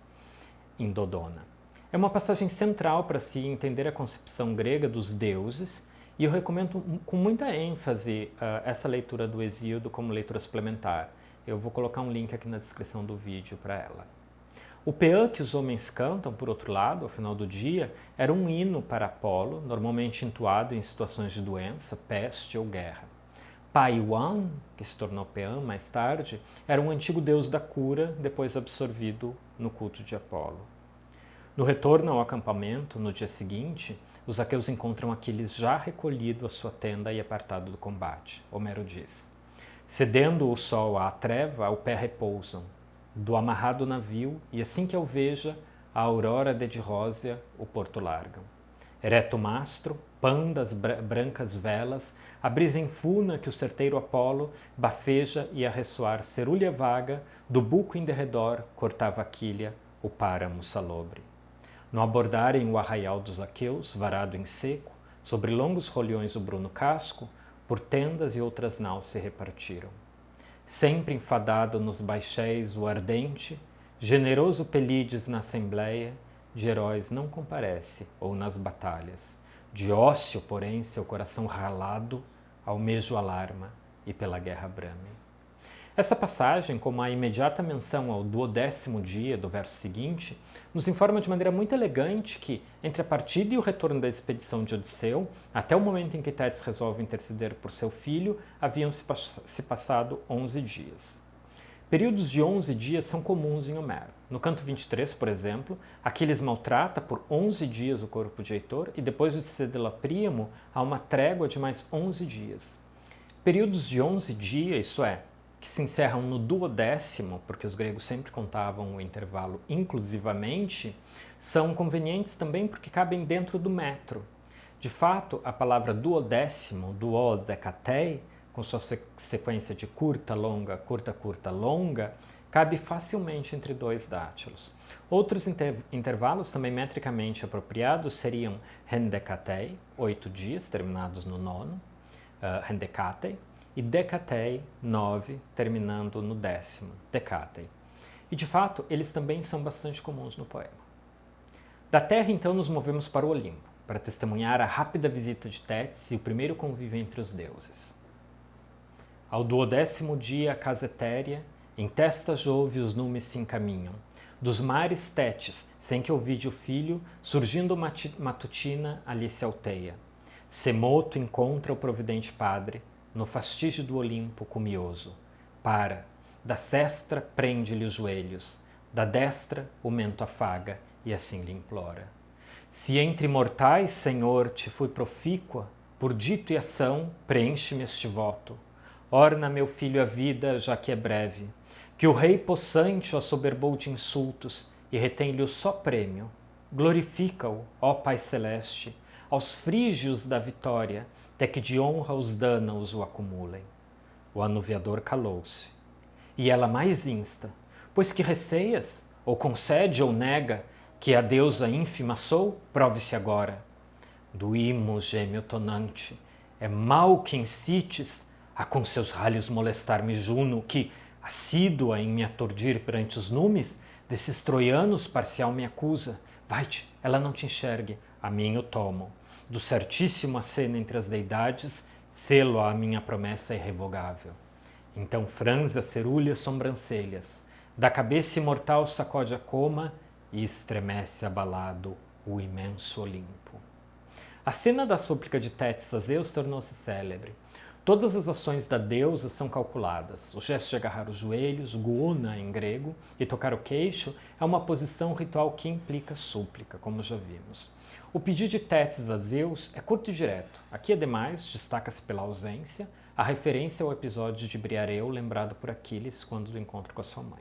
em Dodona. É uma passagem central para se entender a concepção grega dos deuses e eu recomendo com muita ênfase uh, essa leitura do Hesíodo como leitura suplementar. Eu vou colocar um link aqui na descrição do vídeo para ela. O peã que os homens cantam, por outro lado, ao final do dia, era um hino para Apolo, normalmente entoado em situações de doença, peste ou guerra. Paiwan, que se tornou peã mais tarde, era um antigo deus da cura, depois absorvido no culto de Apolo. No retorno ao acampamento, no dia seguinte, os aqueus encontram Aquiles já recolhido à sua tenda e apartado do combate. Homero diz, Cedendo o sol à treva, ao pé repousam, do amarrado navio, e assim que eu veja, a aurora de rósea o porto largam. Ereto mastro, pan das brancas velas, a brisa infuna que o certeiro Apolo bafeja e a ressoar cerulha vaga, do buco em derredor cortava a quilha o páramo salobre. No abordarem o arraial dos aqueus, varado em seco, sobre longos rolhões o bruno casco, por tendas e outras naus se repartiram sempre enfadado nos baixéis o ardente, generoso Pelides na assembleia, de heróis não comparece ou nas batalhas. De ócio, porém, seu coração ralado, ao mesmo alarma e pela guerra brame. Essa passagem, como a imediata menção ao duodécimo dia do verso seguinte, nos informa de maneira muito elegante que, entre a partida e o retorno da expedição de Odisseu, até o momento em que Tétis resolve interceder por seu filho, haviam se, se passado 11 dias. Períodos de 11 dias são comuns em Homero. No canto 23, por exemplo, Aquiles maltrata por 11 dias o corpo de Heitor e depois de Cedela Príamo há uma trégua de mais 11 dias. Períodos de 11 dias, isso é, que se encerram no duodécimo, porque os gregos sempre contavam o intervalo inclusivamente, são convenientes também porque cabem dentro do metro. De fato, a palavra duodécimo, duodecatei, com sua sequência de curta, longa, curta, curta, longa, cabe facilmente entre dois dátilos. Outros inter intervalos também metricamente apropriados seriam rendecatei, oito dias, terminados no nono, uh, rendecatei, e decatei, nove, terminando no décimo, decatei. E de fato, eles também são bastante comuns no poema. Da Terra, então, nos movemos para o Olimpo, para testemunhar a rápida visita de Tétis e o primeiro convívio entre os deuses. Ao duodécimo dia, a casa etérea, em testa Jove os numes se encaminham. Dos mares Tétis, sem que ouvide o filho, surgindo matutina, ali se alteia. Semoto encontra o providente padre, no fastígio do Olimpo cumioso. Para, da cestra prende-lhe os joelhos, da destra o mento afaga e assim lhe implora. Se entre mortais, Senhor, te fui profícua, por dito e ação, preenche-me este voto. Orna, meu filho, a vida, já que é breve, que o rei possante o assoberbou de insultos e retém-lhe o só prêmio. Glorifica-o, ó Pai Celeste, aos frígios da vitória, até que de honra os danos o acumulem. O anuviador calou-se. E ela mais insta, pois que receias, ou concede ou nega, que a deusa ínfima sou, prove-se agora. Do gêmeo tonante, é mal que incites a com seus ralhos molestar-me Juno, que, assídua em me aturdir perante os numes, desses troianos parcial me acusa. Vai-te, ela não te enxergue, a mim o tomo do certíssimo aceno entre as deidades, selo à minha promessa irrevogável. Então franze a cerulha sobrancelhas, da cabeça imortal sacode a coma e estremece abalado o imenso Olimpo. A cena da súplica de Tétis a Zeus tornou-se célebre. Todas as ações da deusa são calculadas. O gesto de agarrar os joelhos, guna em grego, e tocar o queixo é uma posição ritual que implica súplica, como já vimos. O pedido de Tétis a Zeus é curto e direto. Aqui, ademais, destaca-se pela ausência a referência ao episódio de Briareu lembrado por Aquiles quando do encontro com a sua mãe.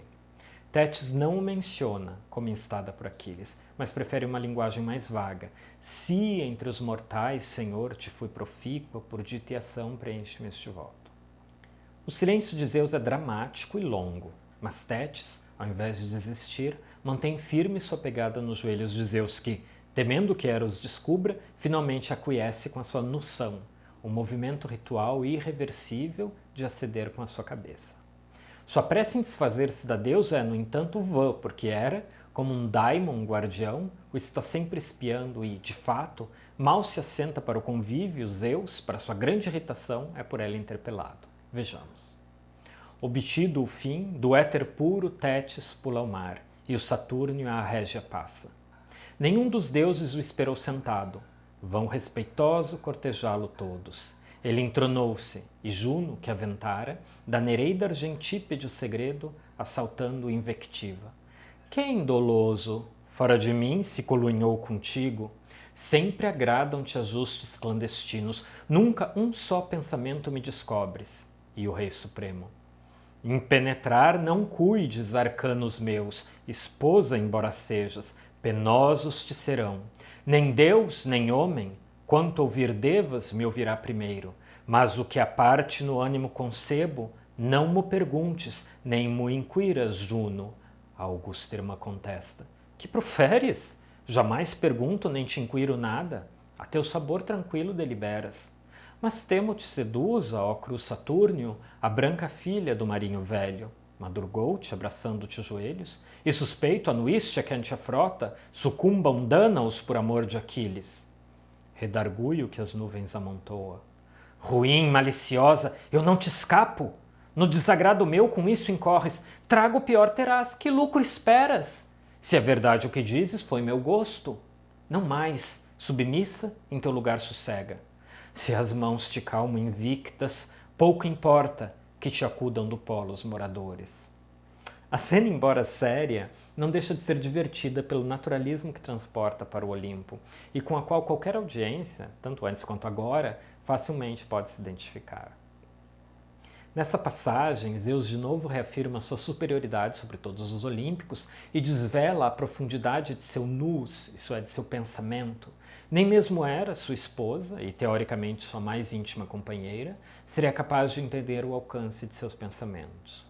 Tétis não o menciona como instada por Aquiles, mas prefere uma linguagem mais vaga. Se entre os mortais, Senhor, te fui profícua, por dita e ação preenche-me este voto. O silêncio de Zeus é dramático e longo, mas Tétis, ao invés de desistir, mantém firme sua pegada nos joelhos de Zeus que, Temendo que Eros descubra, finalmente acquiesce com a sua noção, um movimento ritual irreversível de aceder com a sua cabeça. Sua pressa em desfazer-se da deusa é, no entanto, vã, porque era, como um daimon guardião, o está sempre espiando e, de fato, mal se assenta para o convívio, Zeus, para sua grande irritação, é por ela interpelado. Vejamos. Obtido o fim, do éter puro Tétis pula ao mar, e o Saturnio a régia passa. Nenhum dos deuses o esperou sentado. Vão respeitoso cortejá-lo todos. Ele entronou-se, e Juno, que aventara, da Nereida Argentípede o segredo, assaltando invectiva. Quem, doloso, fora de mim se colunhou contigo? Sempre agradam-te ajustes clandestinos, nunca um só pensamento me descobres. E o Rei Supremo. Impenetrar não cuides, arcanos meus, esposa embora sejas, penosos te serão. Nem Deus, nem homem, quanto ouvir devas, me ouvirá primeiro. Mas o que a parte no ânimo concebo, não mo perguntes, nem mo inquiras, Juno. Augusto Irma contesta. Que proferes? Jamais pergunto nem te inquiro nada. A teu sabor tranquilo deliberas. Mas temo te seduza, ó cruz Saturnio, a branca filha do marinho velho. Madrugou-te, abraçando-te os joelhos, e suspeito anuíste a que ante a frota sucumbam dana-os por amor de Aquiles. Redarguio que as nuvens amontoa. Ruim, maliciosa, eu não te escapo. No desagrado meu com isso incorres, trago o pior terás, que lucro esperas? Se é verdade o que dizes, foi meu gosto. Não mais, submissa, em teu lugar sossega. Se as mãos te calmo invictas, pouco importa, que te acudam do polo os moradores. A cena, embora séria, não deixa de ser divertida pelo naturalismo que transporta para o Olimpo e com a qual qualquer audiência, tanto antes quanto agora, facilmente pode se identificar. Nessa passagem, Zeus de novo reafirma sua superioridade sobre todos os olímpicos e desvela a profundidade de seu nus, isso é, de seu pensamento. Nem mesmo era sua esposa, e teoricamente sua mais íntima companheira, seria capaz de entender o alcance de seus pensamentos.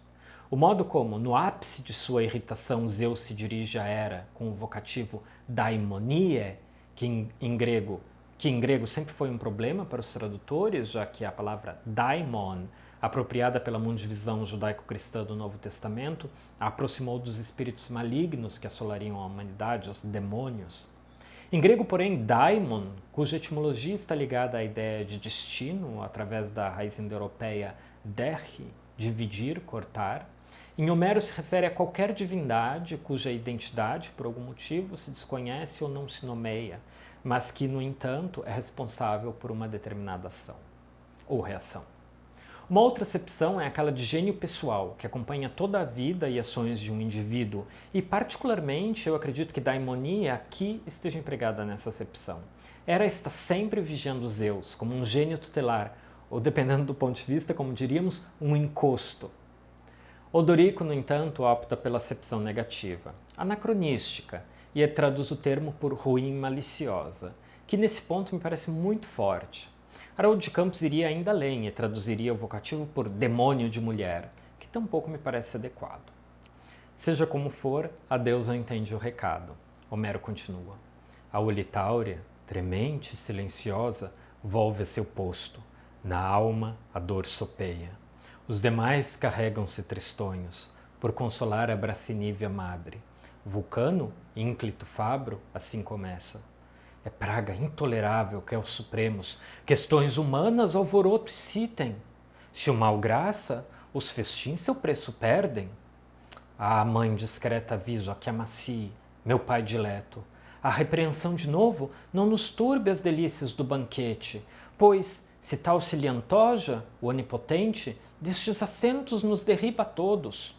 O modo como, no ápice de sua irritação, Zeus se dirige a Hera com o vocativo daimonie, que em, em grego que em grego sempre foi um problema para os tradutores, já que a palavra daimon apropriada pela mundivisão judaico-cristã do Novo Testamento, a aproximou dos espíritos malignos que assolariam a humanidade, os demônios. Em grego, porém, daimon, cuja etimologia está ligada à ideia de destino através da raiz indo-europeia derri, dividir, cortar, em Homero se refere a qualquer divindade cuja identidade, por algum motivo, se desconhece ou não se nomeia, mas que, no entanto, é responsável por uma determinada ação ou reação. Uma outra acepção é aquela de gênio pessoal, que acompanha toda a vida e ações de um indivíduo, e particularmente eu acredito que daimonia aqui esteja empregada nessa acepção. Hera está sempre vigiando Zeus, como um gênio tutelar, ou dependendo do ponto de vista, como diríamos, um encosto. Odorico, no entanto, opta pela acepção negativa, anacronística, e traduz o termo por ruim maliciosa, que nesse ponto me parece muito forte. Haroldo de Campos iria ainda além e traduziria o vocativo por demônio de mulher, que tampouco me parece adequado. Seja como for, a deusa entende o recado. Homero continua. A Olitáurea, tremente e silenciosa, volve a seu posto. Na alma, a dor sopeia. Os demais carregam-se tristonhos, por consolar a bracinívia madre. Vulcano, ínclito fabro, assim começa. É praga intolerável que aos supremos questões humanas alvoroto excitem. Se o mal graça, os festins seu preço perdem. Ah, mãe discreta aviso a que amacie, meu pai dileto. A repreensão de novo não nos turbe as delícias do banquete, pois, se tal se lhe antoja, o onipotente, destes assentos nos derriba a todos.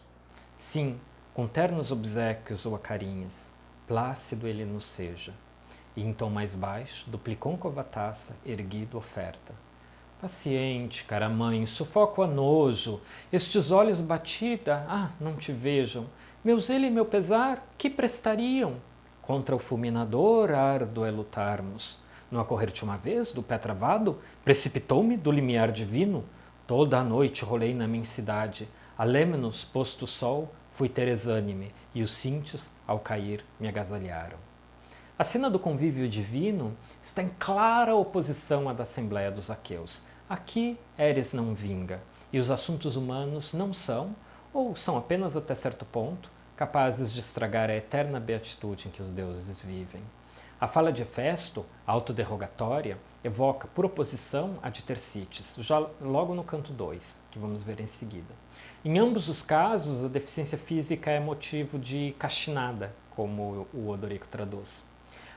Sim, com ternos obsequios ou acarinhas, plácido ele nos seja. E em tom mais baixo, duplicou a taça, erguido oferta. Paciente, cara mãe, sufoco a nojo, estes olhos batida, ah, não te vejam, meu zelo e meu pesar, que prestariam? Contra o fulminador árduo é lutarmos. No acorrer-te uma vez, do pé travado, precipitou-me do limiar divino. Toda a noite rolei na minha cidade, a Lemnos, posto o sol, fui ter exânime, e os cíntios, ao cair, me agasalharam. A cena do convívio divino está em clara oposição à da Assembleia dos Aqueus. Aqui, Eres não vinga, e os assuntos humanos não são, ou são apenas até certo ponto, capazes de estragar a eterna beatitude em que os deuses vivem. A fala de Hefesto, autoderrogatória, evoca, por oposição, a de Tercites, já logo no canto 2, que vamos ver em seguida. Em ambos os casos, a deficiência física é motivo de castinada, como o Odorico traduz.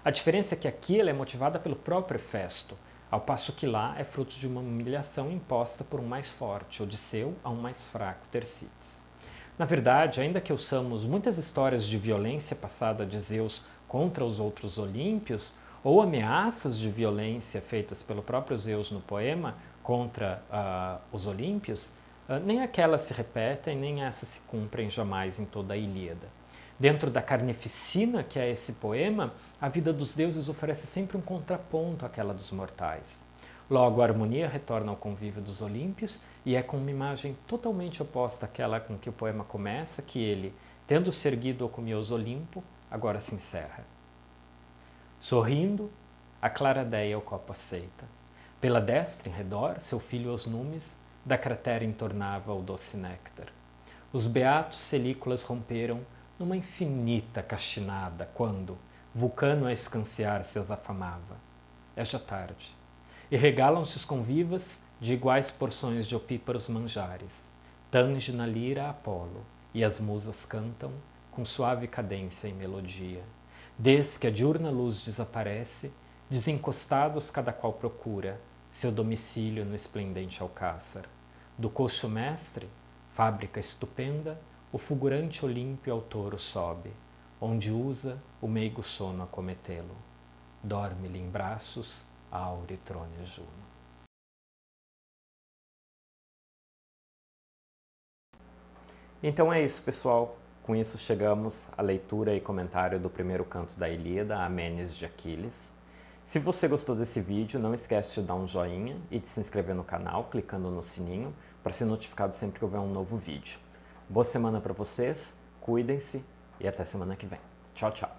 A diferença é que aqui ela é motivada pelo próprio Festo, ao passo que lá é fruto de uma humilhação imposta por um mais forte, Odisseu, a um mais fraco, Tercites. Na verdade, ainda que ouçamos muitas histórias de violência passada de Zeus contra os outros olímpios, ou ameaças de violência feitas pelo próprio Zeus no poema contra uh, os olímpios, uh, nem aquelas se repetem, nem essas se cumprem jamais em toda a Ilíada. Dentro da carnificina que é esse poema, a vida dos deuses oferece sempre um contraponto àquela dos mortais. Logo, a harmonia retorna ao convívio dos Olímpios e é com uma imagem totalmente oposta àquela com que o poema começa que ele, tendo se erguido ao Comioso Olimpo, agora se encerra. Sorrindo, a claradeia o copo aceita. Pela destra, em redor, seu filho os numes, da cratera entornava o doce néctar. Os beatos celículas romperam numa infinita castinada, quando, Vulcano a escanciar se as afamava. É já tarde. E regalam-se os convivas de iguais porções de opíparos manjares. Tange na lira Apolo, e as musas cantam com suave cadência e melodia. Desde que a diurna luz desaparece, desencostados cada qual procura seu domicílio no esplendente alcáçar. Do coxo mestre, fábrica estupenda, o fulgurante Olímpio ao touro sobe, onde usa o meigo sono acometê-lo. Dorme-lhe em braços a auritrone Juno. Então é isso, pessoal. Com isso chegamos à leitura e comentário do primeiro canto da Ilíada, Amenes de Aquiles. Se você gostou desse vídeo, não esquece de dar um joinha e de se inscrever no canal, clicando no sininho, para ser notificado sempre que houver um novo vídeo. Boa semana para vocês, cuidem-se e até semana que vem. Tchau, tchau.